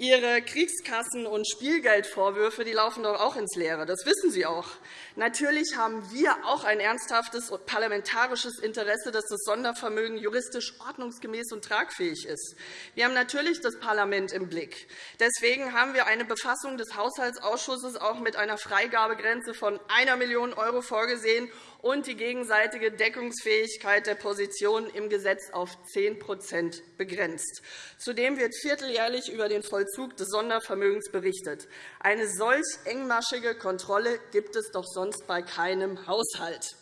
Speaker 4: Ihre Kriegskassen- und Spielgeldvorwürfe die laufen doch auch ins Leere. Das wissen Sie auch. Natürlich haben wir auch ein ernsthaftes parlamentarisches Interesse, dass das Sondervermögen juristisch ordnungsgemäß und tragfähig ist. Wir haben natürlich das Parlament im Blick. Deswegen haben wir eine Befassung des Haushaltsausschusses auch mit einer Freigabegrenze von 1 Million € vorgesehen und die gegenseitige Deckungsfähigkeit der Positionen im Gesetz auf 10% begrenzt. Zudem wird vierteljährlich über den Vollzug des Sondervermögens berichtet. Eine solch engmaschige Kontrolle gibt es doch sonst bei keinem Haushalt.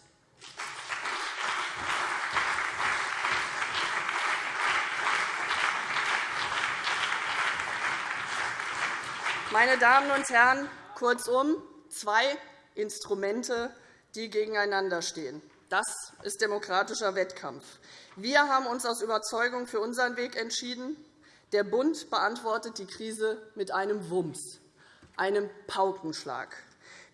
Speaker 4: Meine Damen und Herren, kurzum, zwei Instrumente die gegeneinander stehen. Das ist demokratischer Wettkampf. Wir haben uns aus Überzeugung für unseren Weg entschieden. Der Bund beantwortet die Krise mit einem Wumms, einem Paukenschlag.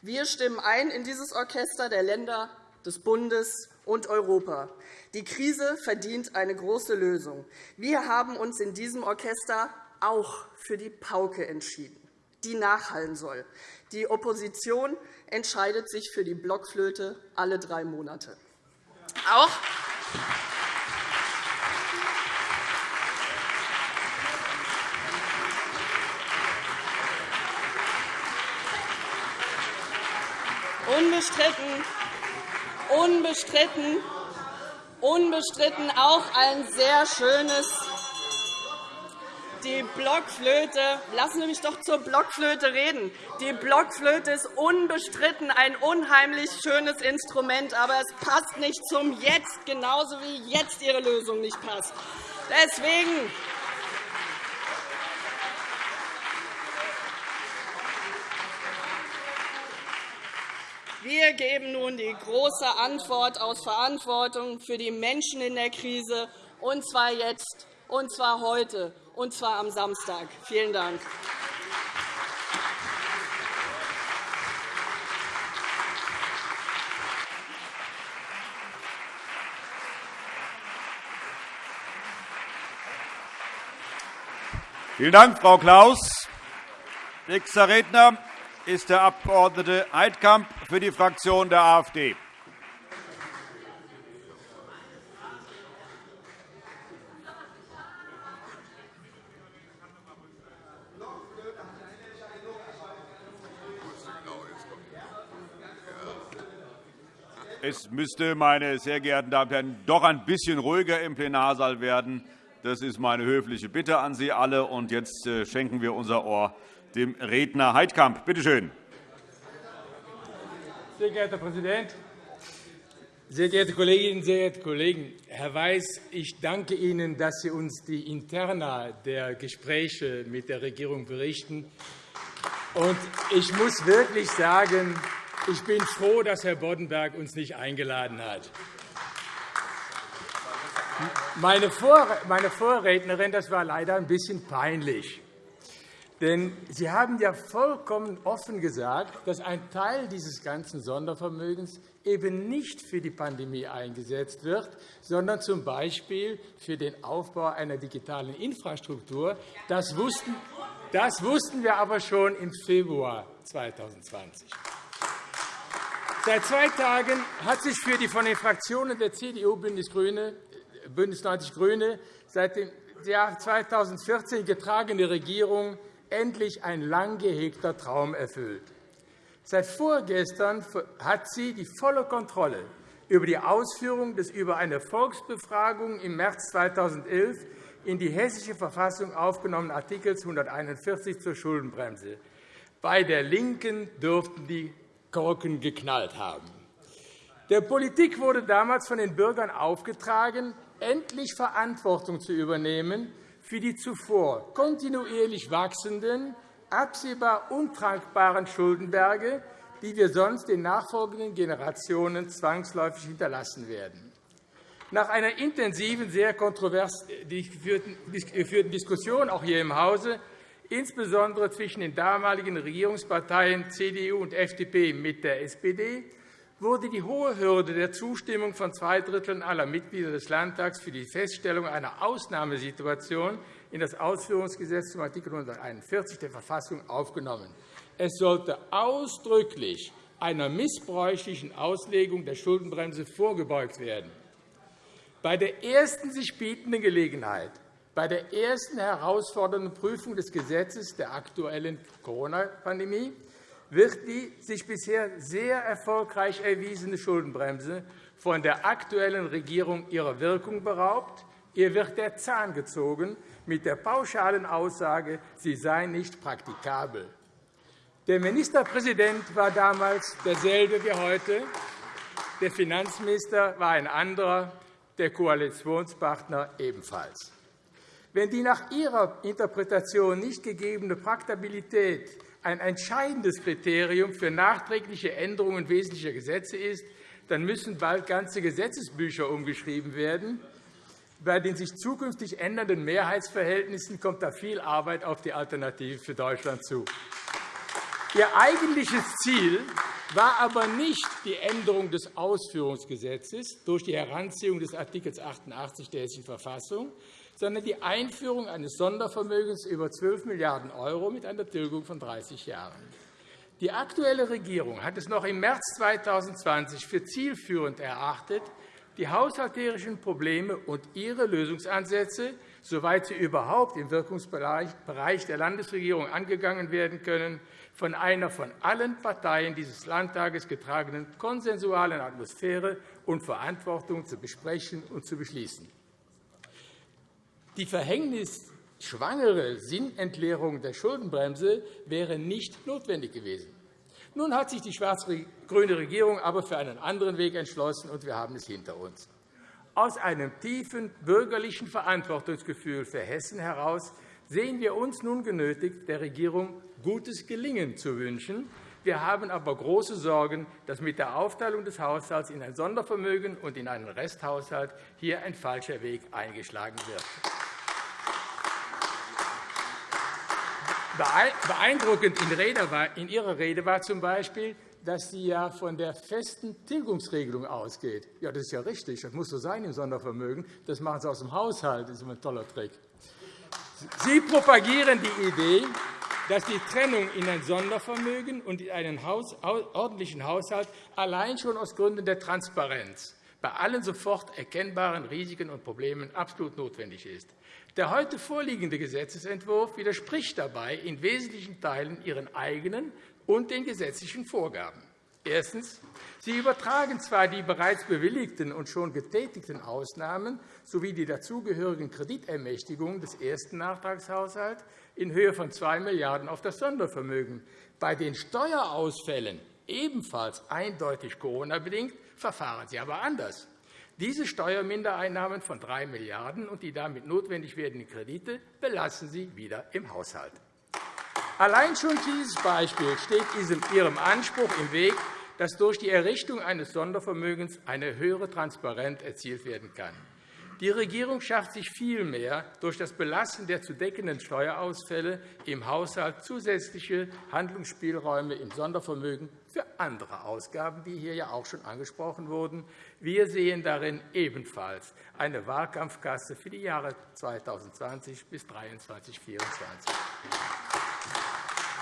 Speaker 4: Wir stimmen ein in dieses Orchester der Länder, des Bundes und Europa. Die Krise verdient eine große Lösung. Wir haben uns in diesem Orchester auch für die Pauke entschieden, die nachhallen soll. Die Opposition entscheidet sich für die Blockflöte alle drei Monate. Auch Unbestritten, unbestritten, unbestritten auch ein sehr schönes die Blockflöte, lassen Sie mich doch zur Blockflöte reden. Die Blockflöte ist unbestritten ein unheimlich schönes Instrument, aber es passt nicht zum Jetzt, genauso wie jetzt Ihre Lösung nicht passt. Deswegen Wir geben nun die große Antwort aus Verantwortung für die Menschen in der Krise, und zwar jetzt, und zwar heute und zwar am Samstag. Vielen Dank.
Speaker 1: Vielen Dank, Frau Klaus. Nächster Redner ist der Abg. Heidkamp für die Fraktion der AfD. Es müsste, meine sehr geehrten Damen und Herren, doch ein bisschen ruhiger im Plenarsaal werden. Das ist meine höfliche Bitte an Sie alle. Und jetzt äh, schenken wir unser Ohr dem Redner Heidkamp. Bitte schön.
Speaker 5: Sehr geehrter Herr Präsident, sehr geehrte Kolleginnen, sehr geehrte Kollegen! Herr Weiß, ich danke Ihnen, dass Sie uns die Interna der Gespräche mit der Regierung berichten. Ich muss wirklich sagen, ich bin froh, dass Herr Boddenberg uns nicht eingeladen hat. Meine Vorrednerin, das war leider ein bisschen peinlich. Denn Sie haben ja vollkommen offen gesagt, dass ein Teil dieses ganzen Sondervermögens eben nicht für die Pandemie eingesetzt wird, sondern z. B. für den Aufbau einer digitalen Infrastruktur. Das wussten, das wussten wir aber schon im Februar 2020. Seit zwei Tagen hat sich für die von den Fraktionen der CDU, Bündnis, Grüne, Bündnis 90 Grüne seit dem Jahr 2014 getragene Regierung endlich ein lang gehegter Traum erfüllt. Seit vorgestern hat sie die volle Kontrolle über die Ausführung des über eine Volksbefragung im März 2011 in die Hessische Verfassung aufgenommenen Artikels 141 zur Schuldenbremse. Bei der LINKEN dürften die Korken geknallt haben. Der Politik wurde damals von den Bürgern aufgetragen, endlich Verantwortung zu übernehmen für die zuvor kontinuierlich wachsenden, absehbar untragbaren Schuldenberge, die wir sonst den nachfolgenden Generationen zwangsläufig hinterlassen werden. Nach einer intensiven, sehr kontrovers geführten Diskussion auch hier im Hause insbesondere zwischen den damaligen Regierungsparteien CDU und FDP mit der SPD, wurde die hohe Hürde der Zustimmung von zwei Dritteln aller Mitglieder des Landtags für die Feststellung einer Ausnahmesituation in das Ausführungsgesetz zum Art. 141 der Verfassung aufgenommen. Es sollte ausdrücklich einer missbräuchlichen Auslegung der Schuldenbremse vorgebeugt werden. Bei der ersten sich bietenden Gelegenheit bei der ersten herausfordernden Prüfung des Gesetzes der aktuellen Corona-Pandemie wird die sich bisher sehr erfolgreich erwiesene Schuldenbremse von der aktuellen Regierung ihrer Wirkung beraubt. Ihr wird der Zahn gezogen mit der pauschalen Aussage, sie sei nicht praktikabel. Der Ministerpräsident war damals derselbe wie heute. Der Finanzminister war ein anderer, der Koalitionspartner ebenfalls. Wenn die nach Ihrer Interpretation nicht gegebene Praktabilität ein entscheidendes Kriterium für nachträgliche Änderungen wesentlicher Gesetze ist, dann müssen bald ganze Gesetzesbücher umgeschrieben werden. Bei den sich zukünftig ändernden Mehrheitsverhältnissen kommt da viel Arbeit auf die Alternative für Deutschland zu. Ihr eigentliches Ziel war aber nicht die Änderung des Ausführungsgesetzes durch die Heranziehung des Art. 88 der Hessischen Verfassung, sondern die Einführung eines Sondervermögens über 12 Milliarden € mit einer Tilgung von 30 Jahren. Die aktuelle Regierung hat es noch im März 2020 für zielführend erachtet, die haushalterischen Probleme und ihre Lösungsansätze, soweit sie überhaupt im Wirkungsbereich der Landesregierung angegangen werden können, von einer von allen Parteien dieses Landtages getragenen konsensualen Atmosphäre und Verantwortung zu besprechen und zu beschließen. Die verhängnisschwangere Sinnentleerung der Schuldenbremse wäre nicht notwendig gewesen. Nun hat sich die schwarz-grüne Regierung aber für einen anderen Weg entschlossen, und wir haben es hinter uns. Aus einem tiefen bürgerlichen Verantwortungsgefühl für Hessen heraus sehen wir uns nun genötigt, der Regierung gutes Gelingen zu wünschen. Wir haben aber große Sorgen, dass mit der Aufteilung des Haushalts in ein Sondervermögen und in einen Resthaushalt hier ein falscher Weg eingeschlagen wird. Beeindruckend in Ihrer Rede war z. B., dass sie ja von der festen Tilgungsregelung ausgeht. Ja, das ist ja richtig. Das muss so sein im Sondervermögen. Das machen Sie aus dem Haushalt. Das ist ein toller Trick. Sie propagieren die Idee, dass die Trennung in ein Sondervermögen und in einen ordentlichen Haushalt allein schon aus Gründen der Transparenz bei allen sofort erkennbaren Risiken und Problemen absolut notwendig ist. Der heute vorliegende Gesetzentwurf widerspricht dabei in wesentlichen Teilen Ihren eigenen und den gesetzlichen Vorgaben. Erstens. Sie übertragen zwar die bereits bewilligten und schon getätigten Ausnahmen sowie die dazugehörigen Kreditermächtigungen des ersten Nachtragshaushalts in Höhe von 2 Milliarden € auf das Sondervermögen. Bei den Steuerausfällen, ebenfalls eindeutig Corona-bedingt, verfahren Sie aber anders. Diese Steuermindereinnahmen von 3 Milliarden € und die damit notwendig werdenden Kredite belassen Sie wieder im Haushalt. Allein schon dieses Beispiel steht Ihrem Anspruch im Weg, dass durch die Errichtung eines Sondervermögens eine höhere Transparenz erzielt werden kann. Die Regierung schafft sich vielmehr durch das Belassen der zu deckenden Steuerausfälle im Haushalt zusätzliche Handlungsspielräume im Sondervermögen für andere Ausgaben, die hier ja auch schon angesprochen wurden. Wir sehen darin ebenfalls eine Wahlkampfkasse für die Jahre 2020 bis 2023 2024.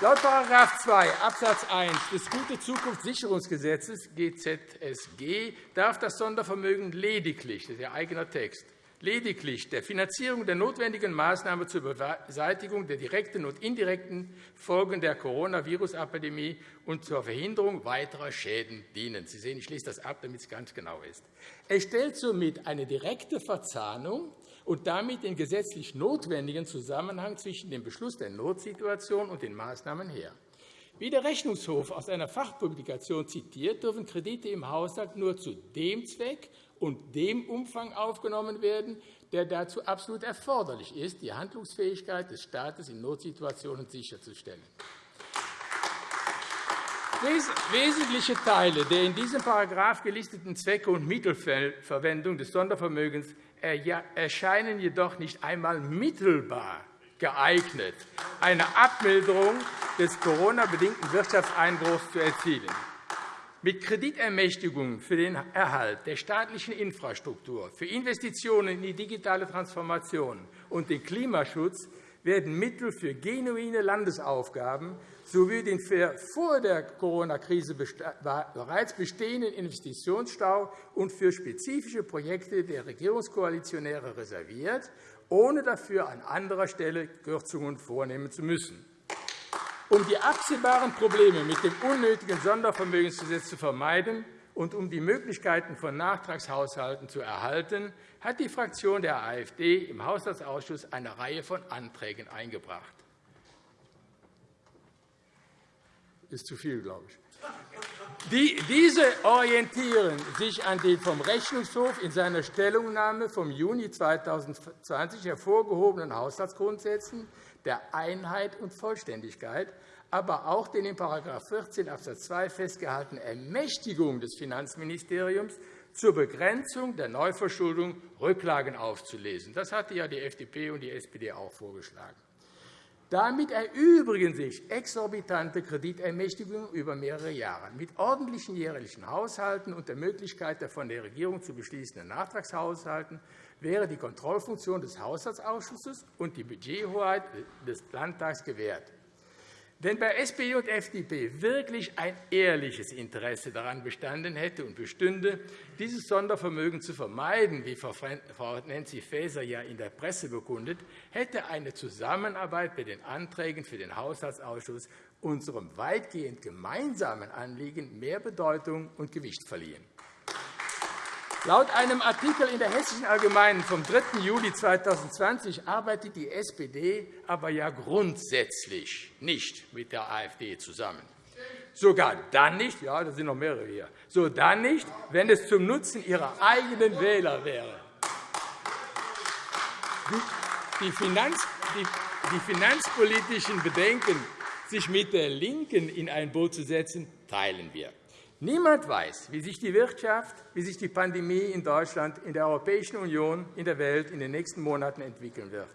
Speaker 5: Laut § 2 Abs. 1 des Gute-Zukunft-Sicherungsgesetzes GZSG darf das Sondervermögen lediglich, das ist Ihr eigener Text, lediglich der Finanzierung der notwendigen Maßnahmen zur Beseitigung der direkten und indirekten Folgen der Coronavirus-Epidemie und zur Verhinderung weiterer Schäden dienen. Sie sehen, ich schließe das ab, damit es ganz genau ist. Es stellt somit eine direkte Verzahnung und damit den gesetzlich notwendigen Zusammenhang zwischen dem Beschluss der Notsituation und den Maßnahmen her. Wie der Rechnungshof aus einer Fachpublikation zitiert, dürfen Kredite im Haushalt nur zu dem Zweck und dem Umfang aufgenommen werden, der dazu absolut erforderlich ist, die Handlungsfähigkeit des Staates in Notsituationen sicherzustellen. Wesentliche Teile der in diesem Paragraph gelisteten Zwecke und Mittelverwendung des Sondervermögens erscheinen jedoch nicht einmal mittelbar geeignet, eine Abmilderung des Corona-bedingten Wirtschaftseinbruchs zu erzielen. Mit Kreditermächtigungen für den Erhalt der staatlichen Infrastruktur, für Investitionen in die digitale Transformation und den Klimaschutz werden Mittel für genuine Landesaufgaben sowie den vor der Corona-Krise bereits bestehenden Investitionsstau und für spezifische Projekte der Regierungskoalitionäre reserviert, ohne dafür an anderer Stelle Kürzungen vornehmen zu müssen. Um die absehbaren Probleme mit dem unnötigen Sondervermögensgesetz zu vermeiden und um die Möglichkeiten von Nachtragshaushalten zu erhalten, hat die Fraktion der AfD im Haushaltsausschuss eine Reihe von Anträgen eingebracht. ist zu viel, glaube ich. Diese orientieren sich an den vom Rechnungshof in seiner Stellungnahme vom Juni 2020 hervorgehobenen Haushaltsgrundsätzen der Einheit und Vollständigkeit, aber auch den in § 14 Abs. 2 festgehaltenen Ermächtigungen des Finanzministeriums zur Begrenzung der Neuverschuldung Rücklagen aufzulesen. Das hatte ja die FDP und die SPD auch vorgeschlagen. Damit erübrigen sich exorbitante Kreditermächtigungen über mehrere Jahre. Mit ordentlichen jährlichen Haushalten und der Möglichkeit der von der Regierung zu beschließenden Nachtragshaushalten wäre die Kontrollfunktion des Haushaltsausschusses und die Budgethoheit des Landtags gewährt. Wenn bei SPD und FDP wirklich ein ehrliches Interesse daran bestanden hätte und bestünde, dieses Sondervermögen zu vermeiden, wie Frau Nancy Faeser ja in der Presse bekundet, hätte eine Zusammenarbeit bei den Anträgen für den Haushaltsausschuss unserem weitgehend gemeinsamen Anliegen mehr Bedeutung und Gewicht verliehen. Laut einem Artikel in der Hessischen Allgemeinen vom 3. Juli 2020 arbeitet die SPD aber ja grundsätzlich nicht mit der AfD zusammen. Sogar dann nicht, ja, da sind noch mehrere hier, so dann nicht, wenn es zum Nutzen ihrer eigenen Wähler wäre. Die, Finanz, die, die finanzpolitischen Bedenken, sich mit der LINKEN in ein Boot zu setzen, teilen wir. Niemand weiß, wie sich die Wirtschaft, wie sich die Pandemie in Deutschland, in der Europäischen Union, in der Welt in den nächsten Monaten entwickeln wird.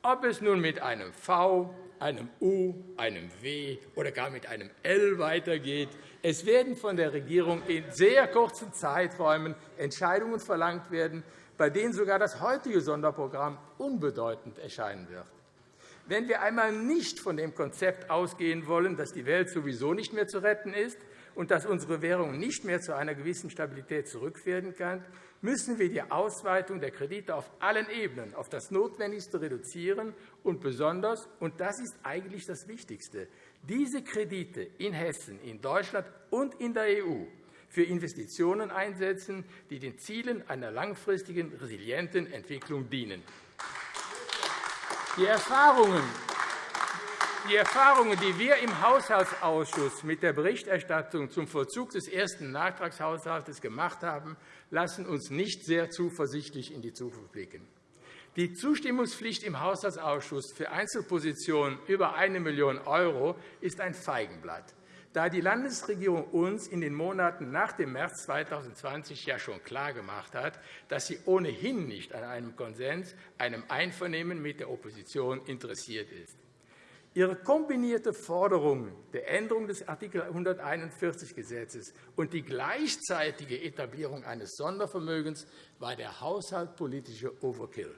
Speaker 5: Ob es nun mit einem V, einem U, einem W oder gar mit einem L weitergeht, es werden von der Regierung in sehr kurzen Zeiträumen Entscheidungen verlangt werden, bei denen sogar das heutige Sonderprogramm unbedeutend erscheinen wird. Wenn wir einmal nicht von dem Konzept ausgehen wollen, dass die Welt sowieso nicht mehr zu retten ist, und dass unsere Währung nicht mehr zu einer gewissen Stabilität zurückkehren kann, müssen wir die Ausweitung der Kredite auf allen Ebenen auf das Notwendigste reduzieren und besonders, und das ist eigentlich das Wichtigste, diese Kredite in Hessen, in Deutschland und in der EU für Investitionen einsetzen, die den Zielen einer langfristigen, resilienten Entwicklung dienen. Die Erfahrungen die Erfahrungen, die wir im Haushaltsausschuss mit der Berichterstattung zum Vollzug des ersten Nachtragshaushalts gemacht haben, lassen uns nicht sehr zuversichtlich in die Zukunft blicken. Die Zustimmungspflicht im Haushaltsausschuss für Einzelpositionen über 1 Million € ist ein Feigenblatt, da die Landesregierung uns in den Monaten nach dem März 2020 ja schon klargemacht hat, dass sie ohnehin nicht an einem Konsens, einem Einvernehmen mit der Opposition interessiert ist. Ihre kombinierte Forderung der Änderung des Art. 141 Gesetzes und die gleichzeitige Etablierung eines Sondervermögens war der haushaltspolitische Overkill.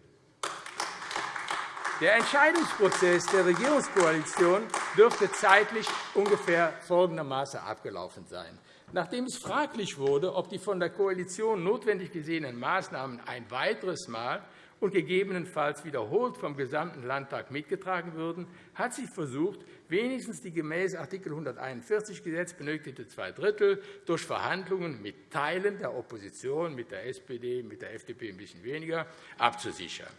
Speaker 5: Der Entscheidungsprozess der Regierungskoalition dürfte zeitlich ungefähr folgendermaßen abgelaufen sein. Nachdem es fraglich wurde, ob die von der Koalition notwendig gesehenen Maßnahmen ein weiteres Mal und gegebenenfalls wiederholt vom gesamten Landtag mitgetragen würden, hat sie versucht, wenigstens die gemäß Art. 141 Gesetz benötigte zwei Drittel durch Verhandlungen mit Teilen der Opposition, mit der SPD, mit der FDP ein bisschen weniger, abzusichern.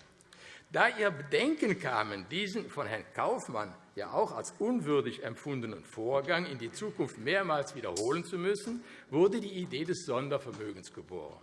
Speaker 5: Da ihr Bedenken kamen, diesen von Herrn Kaufmann ja auch als unwürdig empfundenen Vorgang in die Zukunft mehrmals wiederholen zu müssen, wurde die Idee des Sondervermögens geboren.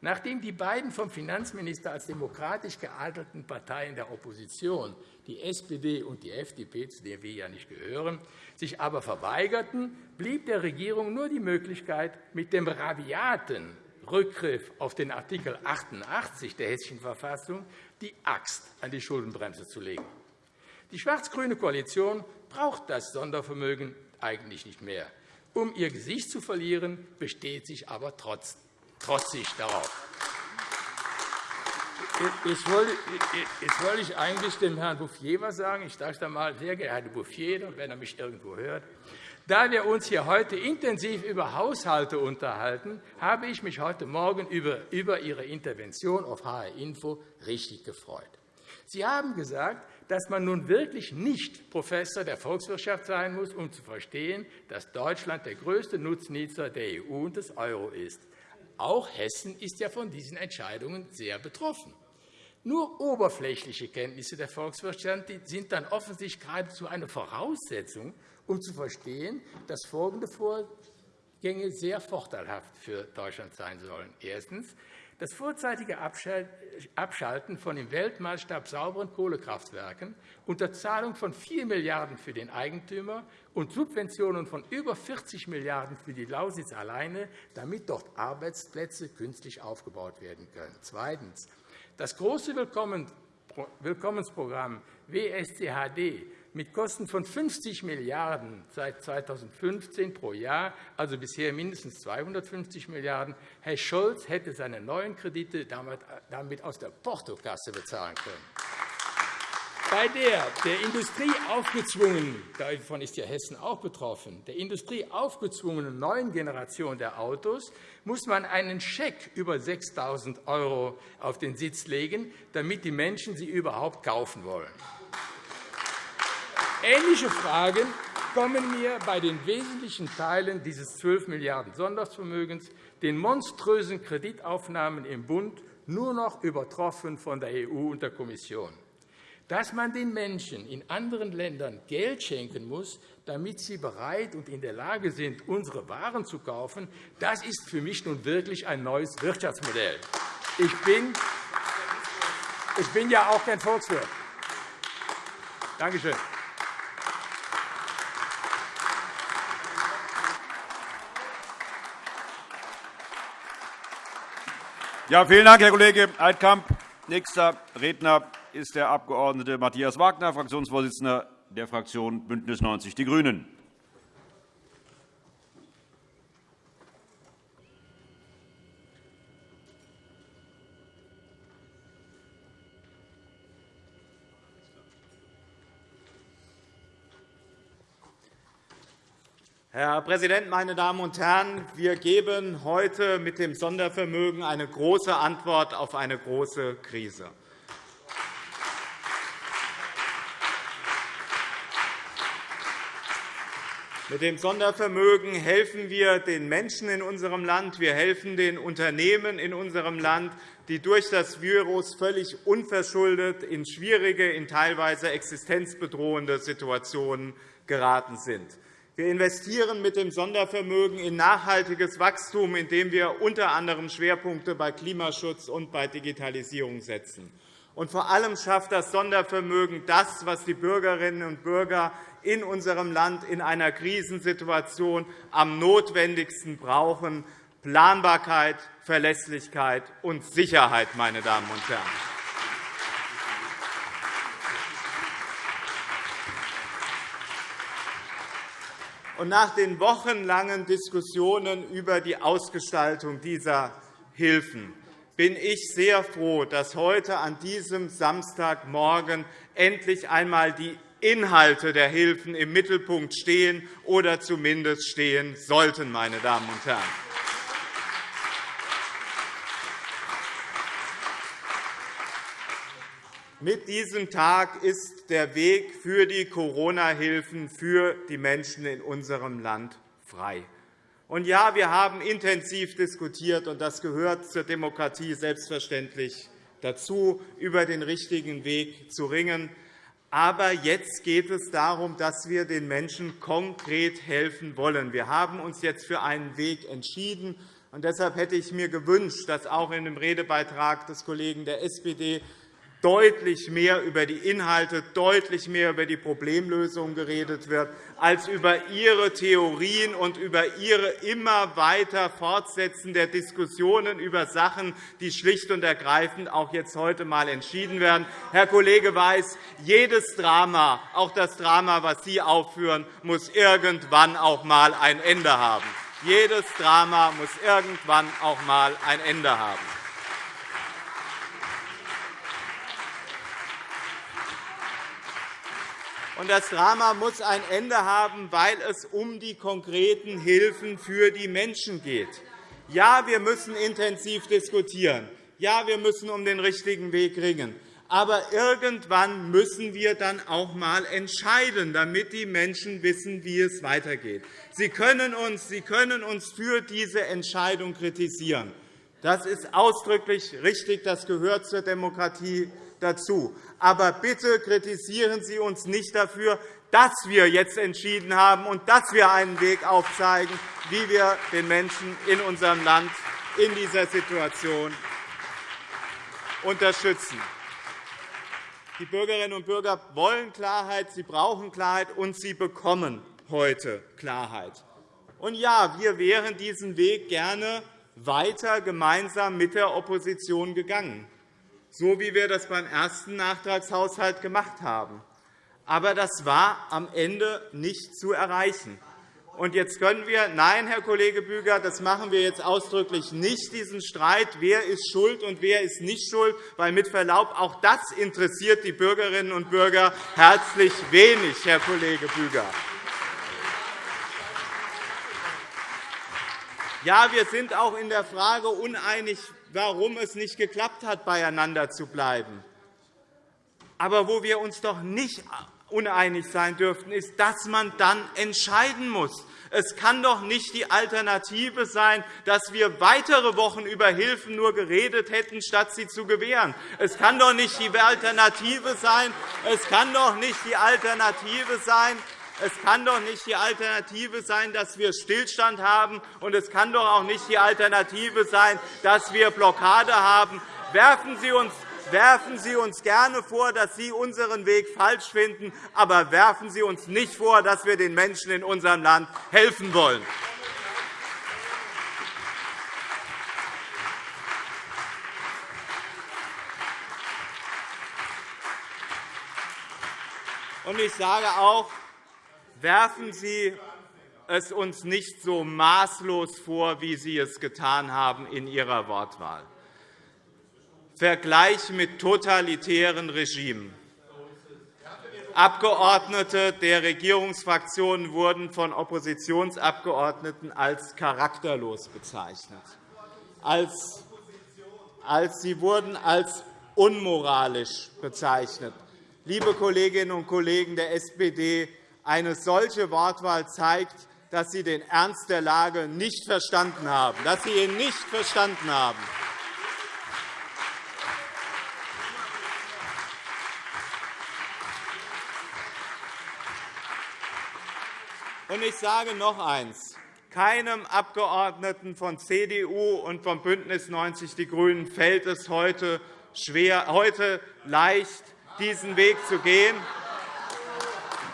Speaker 5: Nachdem die beiden vom Finanzminister als demokratisch geadelten Parteien der Opposition, die SPD und die FDP, zu der wir ja nicht gehören, sich aber verweigerten, blieb der Regierung nur die Möglichkeit, mit dem rabiaten Rückgriff auf den Art. 88 der Hessischen Verfassung die Axt an die Schuldenbremse zu legen. Die schwarz-grüne Koalition braucht das Sondervermögen eigentlich nicht mehr. Um ihr Gesicht zu verlieren, besteht sich aber trotzdem trotzig darauf. Jetzt wollte ich eigentlich dem Herrn Bouffier etwas sagen. Ich es einmal, sehr geehrter Herr Bouffier, wenn er mich irgendwo hört. Da wir uns hier heute intensiv über Haushalte unterhalten, habe ich mich heute Morgen über Ihre Intervention auf HR Info richtig gefreut. Sie haben gesagt, dass man nun wirklich nicht Professor der Volkswirtschaft sein muss, um zu verstehen, dass Deutschland der größte Nutznießer der EU und des Euro ist. Auch Hessen ist ja von diesen Entscheidungen sehr betroffen. Nur oberflächliche Kenntnisse der Volkswirtschaft sind dann offensichtlich geradezu eine Voraussetzung, um zu verstehen, dass folgende Vorgänge sehr vorteilhaft für Deutschland sein sollen. Erstens. Das vorzeitige Abschalten von im Weltmaßstab sauberen Kohlekraftwerken unter Zahlung von 4 Milliarden € für den Eigentümer und Subventionen von über 40 Milliarden € für die Lausitz alleine, damit dort Arbeitsplätze künstlich aufgebaut werden können. Zweitens. Das große Willkommensprogramm WSCHD mit Kosten von 50 Milliarden € seit 2015 pro Jahr, also bisher mindestens 250 Milliarden €. Herr Scholz hätte seine neuen Kredite damit aus der Portokasse bezahlen können. bei der der Industrie aufgezwungenen, davon ist ja Hessen auch betroffen, der Industrie aufgezwungenen neuen Generation der Autos muss man einen Scheck über 6.000 € auf den Sitz legen, damit die Menschen sie überhaupt kaufen wollen. Ähnliche Fragen kommen mir bei den wesentlichen Teilen dieses 12 Milliarden € Sondervermögens, den monströsen Kreditaufnahmen im Bund, nur noch übertroffen von der EU und der Kommission. Dass man den Menschen in anderen Ländern Geld schenken muss, damit sie bereit und in der Lage sind, unsere Waren zu kaufen, das ist für mich nun wirklich ein neues Wirtschaftsmodell. Ich bin, ich bin ja auch kein Volkswirt. Danke schön.
Speaker 1: Ja, vielen Dank, Herr Kollege Altkamp. Nächster Redner ist der Abg. Matthias Wagner, Fraktionsvorsitzender der Fraktion BÜNDNIS 90 die GRÜNEN.
Speaker 6: Herr Präsident, meine Damen und Herren! Wir geben heute mit dem Sondervermögen eine große Antwort auf eine große Krise. Mit dem Sondervermögen helfen wir den Menschen in unserem Land. Wir helfen den Unternehmen in unserem Land, die durch das Virus völlig unverschuldet in schwierige, in teilweise existenzbedrohende Situationen geraten sind. Wir investieren mit dem Sondervermögen in nachhaltiges Wachstum, indem wir unter anderem Schwerpunkte bei Klimaschutz und bei Digitalisierung setzen. Und vor allem schafft das Sondervermögen das, was die Bürgerinnen und Bürger in unserem Land in einer Krisensituation am notwendigsten brauchen, Planbarkeit, Verlässlichkeit und Sicherheit. Meine Damen und Herren. Und nach den wochenlangen Diskussionen über die Ausgestaltung dieser Hilfen bin ich sehr froh, dass heute an diesem Samstagmorgen endlich einmal die Inhalte der Hilfen im Mittelpunkt stehen oder zumindest stehen sollten. Meine Damen und Herren. Mit diesem Tag ist der Weg für die Corona-Hilfen für die Menschen in unserem Land frei. Und ja, wir haben intensiv diskutiert, und das gehört zur Demokratie selbstverständlich dazu, über den richtigen Weg zu ringen. Aber jetzt geht es darum, dass wir den Menschen konkret helfen wollen. Wir haben uns jetzt für einen Weg entschieden. Und deshalb hätte ich mir gewünscht, dass auch in dem Redebeitrag des Kollegen der SPD deutlich mehr über die Inhalte, deutlich mehr über die Problemlösung geredet wird, als über Ihre Theorien und über Ihre immer weiter Fortsetzen der Diskussionen über Sachen, die schlicht und ergreifend auch jetzt heute einmal entschieden werden. Herr Kollege Weiß, jedes Drama, auch das Drama, das Sie aufführen, muss irgendwann auch einmal ein Ende haben. Jedes Drama muss irgendwann auch einmal ein Ende haben. Und das Drama muss ein Ende haben, weil es um die konkreten Hilfen für die Menschen geht. Ja, wir müssen intensiv diskutieren. Ja, wir müssen um den richtigen Weg ringen. Aber irgendwann müssen wir dann auch einmal entscheiden, damit die Menschen wissen, wie es weitergeht. Sie können uns, Sie können uns für diese Entscheidung kritisieren. Das ist ausdrücklich richtig. Das gehört zur Demokratie dazu. Aber bitte kritisieren Sie uns nicht dafür, dass wir jetzt entschieden haben und dass wir einen Weg aufzeigen, wie wir den Menschen in unserem Land in dieser Situation unterstützen. Die Bürgerinnen und Bürger wollen Klarheit, sie brauchen Klarheit, und sie bekommen heute Klarheit. Und ja, wir wären diesen Weg gerne weiter gemeinsam mit der Opposition gegangen so wie wir das beim ersten Nachtragshaushalt gemacht haben. Aber das war am Ende nicht zu erreichen. Und jetzt können wir, nein, Herr Kollege Büger, das machen wir jetzt ausdrücklich nicht, diesen Streit, wer ist schuld und wer ist nicht schuld, weil mit Verlaub, auch das interessiert die Bürgerinnen und Bürger herzlich wenig, Herr Kollege Büger. Ja, wir sind auch in der Frage uneinig, warum es nicht geklappt hat, beieinander zu bleiben. Aber wo wir uns doch nicht uneinig sein dürften, ist, dass man dann entscheiden muss. Es kann doch nicht die Alternative sein, dass wir weitere Wochen über Hilfen nur geredet hätten, statt sie zu gewähren. Es kann doch nicht die Alternative sein, es kann doch nicht die Alternative sein, es kann doch nicht die Alternative sein, dass wir Stillstand haben, und es kann doch auch nicht die Alternative sein, dass wir Blockade haben. Werfen Sie uns Werfen Sie uns gerne vor, dass Sie unseren Weg falsch finden, aber werfen Sie uns nicht vor, dass wir den Menschen in unserem Land helfen wollen. Und ich sage auch, werfen Sie es uns nicht so maßlos vor, wie Sie es getan haben in Ihrer Wortwahl. Vergleich mit totalitären Regimen. Abgeordnete der Regierungsfraktionen wurden von Oppositionsabgeordneten als charakterlos bezeichnet. Als, als sie wurden als unmoralisch bezeichnet. Liebe Kolleginnen und Kollegen der SPD, eine solche Wortwahl zeigt, dass Sie den Ernst der Lage nicht verstanden haben, dass Sie ihn nicht verstanden haben. Ich sage noch eines. Keinem Abgeordneten von CDU und vom BÜNDNIS 90 die GRÜNEN fällt es heute, schwer, heute leicht, diesen Weg zu gehen.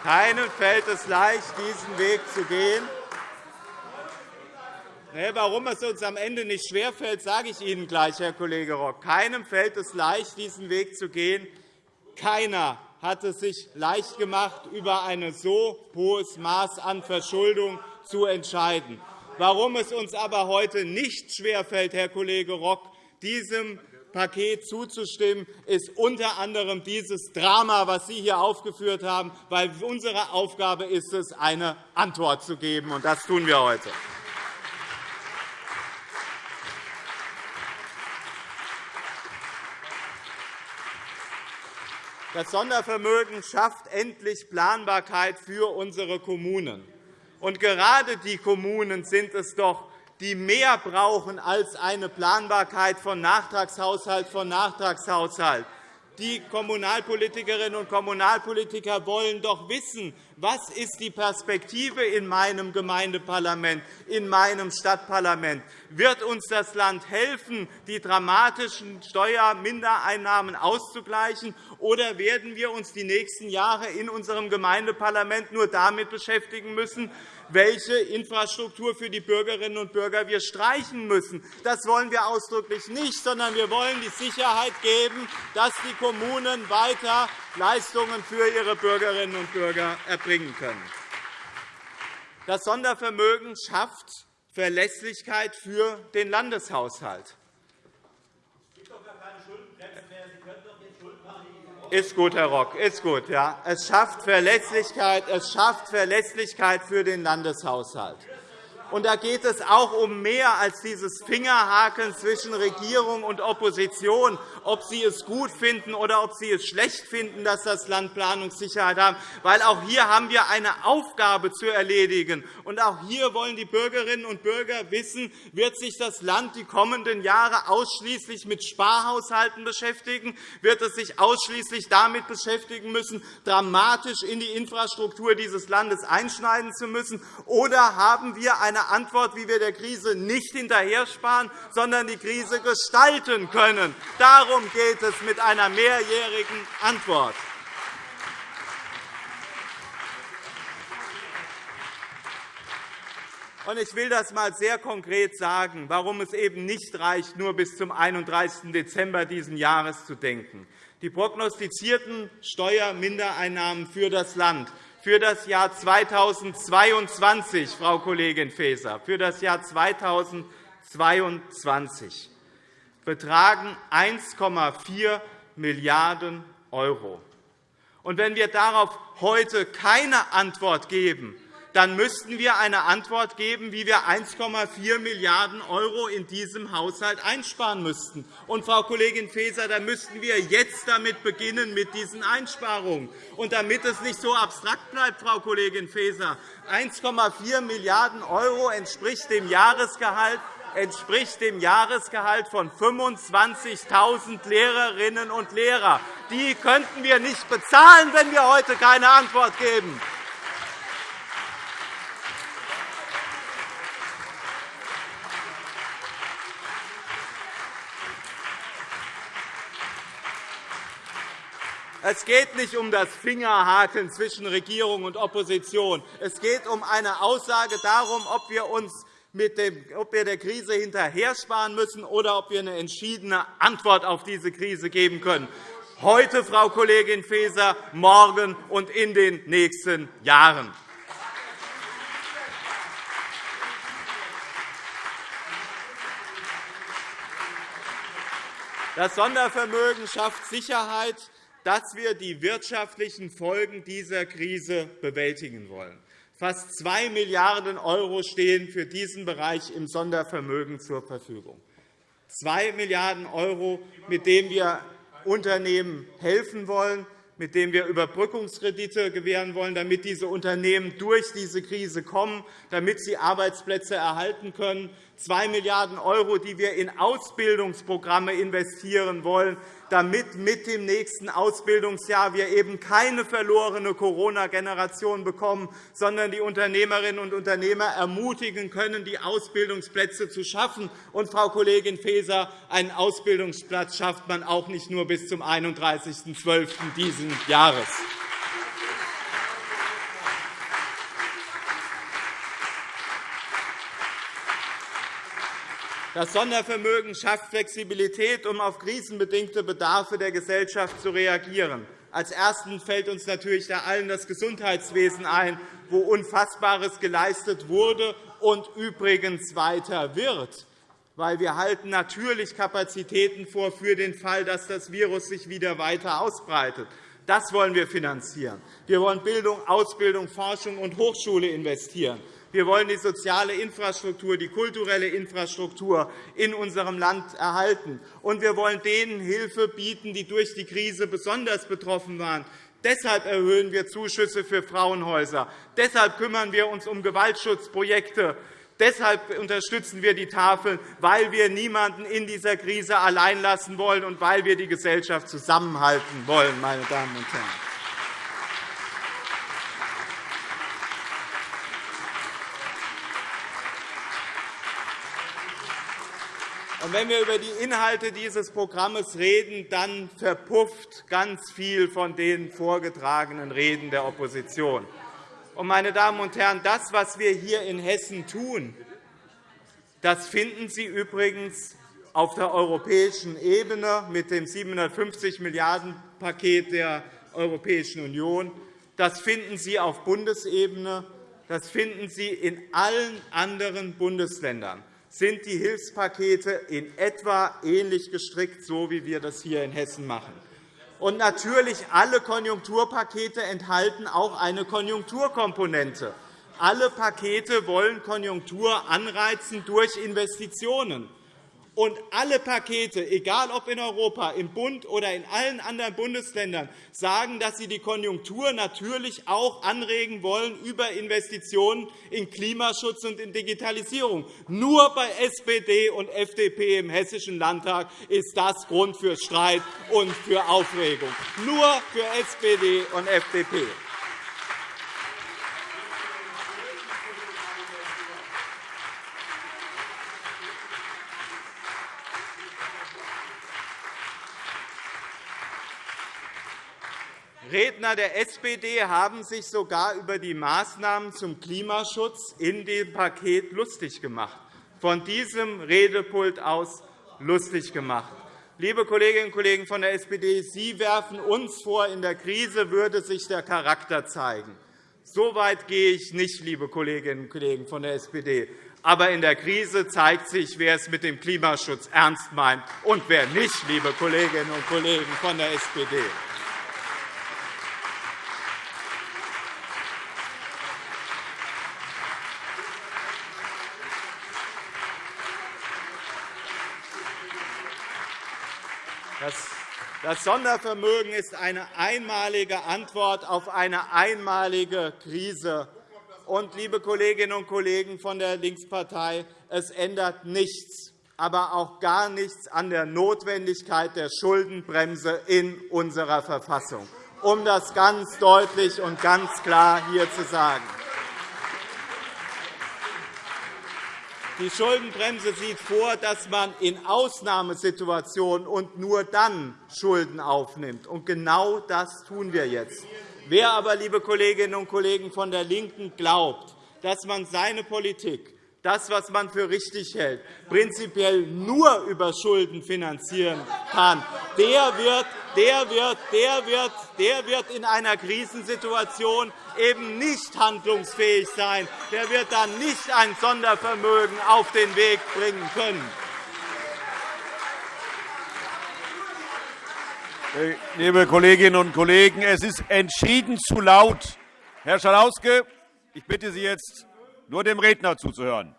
Speaker 6: Keinem fällt es leicht, diesen Weg zu gehen. Warum es uns am Ende nicht schwerfällt, sage ich Ihnen gleich, Herr Kollege Rock. Keinem fällt es leicht, diesen Weg zu gehen. Keiner hat es sich leicht gemacht, über ein so hohes Maß an Verschuldung zu entscheiden. Warum es uns aber heute nicht schwerfällt, Herr Kollege Rock, diesem Paket zuzustimmen, ist unter anderem dieses Drama, das Sie hier aufgeführt haben, weil unsere Aufgabe ist es, eine Antwort zu geben. Und das tun wir heute. Das Sondervermögen schafft endlich Planbarkeit für unsere Kommunen. Und gerade die Kommunen sind es doch, die mehr brauchen als eine Planbarkeit von Nachtragshaushalt von Nachtragshaushalt. Die Kommunalpolitikerinnen und Kommunalpolitiker wollen doch wissen, was ist die Perspektive in meinem Gemeindeparlament, in meinem Stadtparlament? Wird uns das Land helfen, die dramatischen Steuermindereinnahmen auszugleichen, oder werden wir uns die nächsten Jahre in unserem Gemeindeparlament nur damit beschäftigen müssen, welche Infrastruktur für die Bürgerinnen und Bürger wir streichen müssen. Das wollen wir ausdrücklich nicht, sondern wir wollen die Sicherheit geben, dass die Kommunen weiter Leistungen für ihre Bürgerinnen und Bürger erbringen können. Das Sondervermögen schafft Verlässlichkeit für den Landeshaushalt. Ist gut, Herr Rock. Ist gut, ja. Es schafft Verlässlichkeit, es schafft Verlässlichkeit für den Landeshaushalt. Und da geht es auch um mehr als dieses Fingerhaken zwischen Regierung und Opposition, ob sie es gut finden oder ob sie es schlecht finden, dass das Land Planungssicherheit hat. Weil auch hier haben wir eine Aufgabe zu erledigen. Und auch hier wollen die Bürgerinnen und Bürger wissen, wird sich das Land die kommenden Jahre ausschließlich mit Sparhaushalten beschäftigen? Wird es sich ausschließlich damit beschäftigen müssen, dramatisch in die Infrastruktur dieses Landes einschneiden zu müssen? Oder haben wir eine Antwort, wie wir der Krise nicht hinterhersparen, sondern die Krise gestalten können. Darum geht es mit einer mehrjährigen Antwort. Ich will das einmal sehr konkret sagen, warum es eben nicht reicht, nur bis zum 31. Dezember dieses Jahres zu denken. Die prognostizierten Steuermindereinnahmen für das Land für das Jahr 2022, Frau Kollegin Faeser, für das Jahr 2022 betragen 1,4 Milliarden €. wenn wir darauf heute keine Antwort geben, dann müssten wir eine Antwort geben, wie wir 1,4 Milliarden € in diesem Haushalt einsparen müssten. Und, Frau Kollegin Faeser, dann müssten wir jetzt damit beginnen mit diesen Einsparungen. Und damit es nicht so abstrakt bleibt, Frau Kollegin Faeser, 1,4 Milliarden € entspricht dem Jahresgehalt entspricht dem Jahresgehalt von 25.000 Lehrerinnen und Lehrern. Die könnten wir nicht bezahlen, wenn wir heute keine Antwort geben. Es geht nicht um das Fingerhaken zwischen Regierung und Opposition. Es geht um eine Aussage darum, ob wir uns mit dem, ob wir der Krise hinterhersparen müssen oder ob wir eine entschiedene Antwort auf diese Krise geben können. Heute, Frau Kollegin Faeser, morgen und in den nächsten Jahren. Das Sondervermögen schafft Sicherheit dass wir die wirtschaftlichen Folgen dieser Krise bewältigen wollen. Fast 2 Milliarden € stehen für diesen Bereich im Sondervermögen zur Verfügung. 2 Milliarden €, mit denen wir Unternehmen helfen wollen, mit denen wir Überbrückungskredite gewähren wollen, damit diese Unternehmen durch diese Krise kommen, damit sie Arbeitsplätze erhalten können, 2 Milliarden €, die wir in Ausbildungsprogramme investieren wollen, damit mit dem nächsten Ausbildungsjahr wir eben keine verlorene Corona-Generation bekommen, sondern die Unternehmerinnen und Unternehmer ermutigen können, die Ausbildungsplätze zu schaffen. Und, Frau Kollegin Faeser, einen Ausbildungsplatz schafft man auch nicht nur bis zum 31.12. dieses Jahres. Das Sondervermögen schafft Flexibilität, um auf krisenbedingte Bedarfe der Gesellschaft zu reagieren. Als Ersten fällt uns natürlich da allen das Gesundheitswesen ein, wo Unfassbares geleistet wurde und übrigens weiter wird. Weil wir halten natürlich Kapazitäten vor für den Fall, dass das Virus sich wieder weiter ausbreitet. Das wollen wir finanzieren. Wir wollen Bildung, Ausbildung, Forschung und Hochschule investieren. Wir wollen die soziale Infrastruktur, die kulturelle Infrastruktur in unserem Land erhalten. Und wir wollen denen Hilfe bieten, die durch die Krise besonders betroffen waren. Deshalb erhöhen wir Zuschüsse für Frauenhäuser. Deshalb kümmern wir uns um Gewaltschutzprojekte. Deshalb unterstützen wir die Tafeln, weil wir niemanden in dieser Krise allein lassen wollen und weil wir die Gesellschaft zusammenhalten wollen. Meine Damen und Herren. Und wenn wir über die Inhalte dieses Programms reden, dann verpufft ganz viel von den vorgetragenen Reden der Opposition. Und, meine Damen und Herren, das, was wir hier in Hessen tun, das finden Sie übrigens auf der europäischen Ebene mit dem 750 Milliarden Paket der Europäischen Union. Das finden Sie auf Bundesebene. Das finden Sie in allen anderen Bundesländern sind die Hilfspakete in etwa ähnlich gestrickt, so wie wir das hier in Hessen machen. Und natürlich alle Konjunkturpakete enthalten auch eine Konjunkturkomponente. Alle Pakete wollen Konjunktur anreizen durch Investitionen. Und alle Pakete, egal ob in Europa, im Bund oder in allen anderen Bundesländern, sagen, dass sie die Konjunktur natürlich auch anregen wollen über Investitionen in Klimaschutz und in Digitalisierung. Nur bei SPD und FDP im Hessischen Landtag ist das Grund für Streit und für Aufregung. Nur für SPD und FDP. Redner der SPD haben sich sogar über die Maßnahmen zum Klimaschutz in dem Paket lustig gemacht, von diesem Redepult aus lustig gemacht. Liebe Kolleginnen und Kollegen von der SPD, Sie werfen uns vor, in der Krise würde sich der Charakter zeigen. So weit gehe ich nicht, liebe Kolleginnen und Kollegen von der SPD. Aber in der Krise zeigt sich, wer es mit dem Klimaschutz ernst meint und wer nicht, liebe Kolleginnen und Kollegen von der SPD. Das Sondervermögen ist eine einmalige Antwort auf eine einmalige Krise. Und, liebe Kolleginnen und Kollegen von der Linkspartei, es ändert nichts, aber auch gar nichts an der Notwendigkeit der Schuldenbremse in unserer Verfassung, um das ganz deutlich und ganz klar hier zu sagen. Die Schuldenbremse sieht vor, dass man in Ausnahmesituationen und nur dann Schulden aufnimmt. Und genau das tun wir jetzt. Wer aber, liebe Kolleginnen und Kollegen von der LINKEN, glaubt, dass man seine Politik, das, was man für richtig hält, prinzipiell nur über Schulden finanzieren kann, der wird, der wird, der wird, der wird in einer Krisensituation eben nicht handlungsfähig sein. Der wird dann nicht ein Sondervermögen auf den Weg bringen können.
Speaker 1: Liebe Kolleginnen und Kollegen, es ist entschieden zu laut. Herr Schalauske, ich bitte Sie jetzt, nur dem Redner zuzuhören.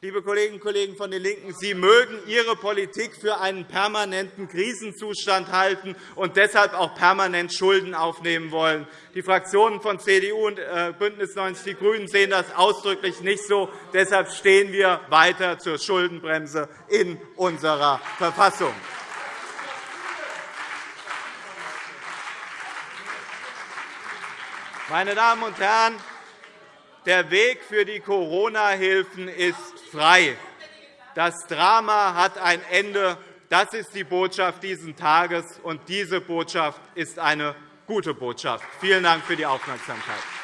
Speaker 6: Liebe Kolleginnen und Kollegen von den LINKEN, Sie mögen Ihre Politik für einen permanenten Krisenzustand halten und deshalb auch permanent Schulden aufnehmen wollen. Die Fraktionen von CDU und äh, BÜNDNIS 90 die GRÜNEN sehen das ausdrücklich nicht so. Deshalb stehen wir weiter zur Schuldenbremse in unserer Verfassung. Meine Damen und Herren, der Weg für die Corona-Hilfen ist frei. Das Drama hat ein Ende. Das ist die Botschaft dieses Tages, und diese Botschaft ist eine gute Botschaft. Vielen Dank für die Aufmerksamkeit.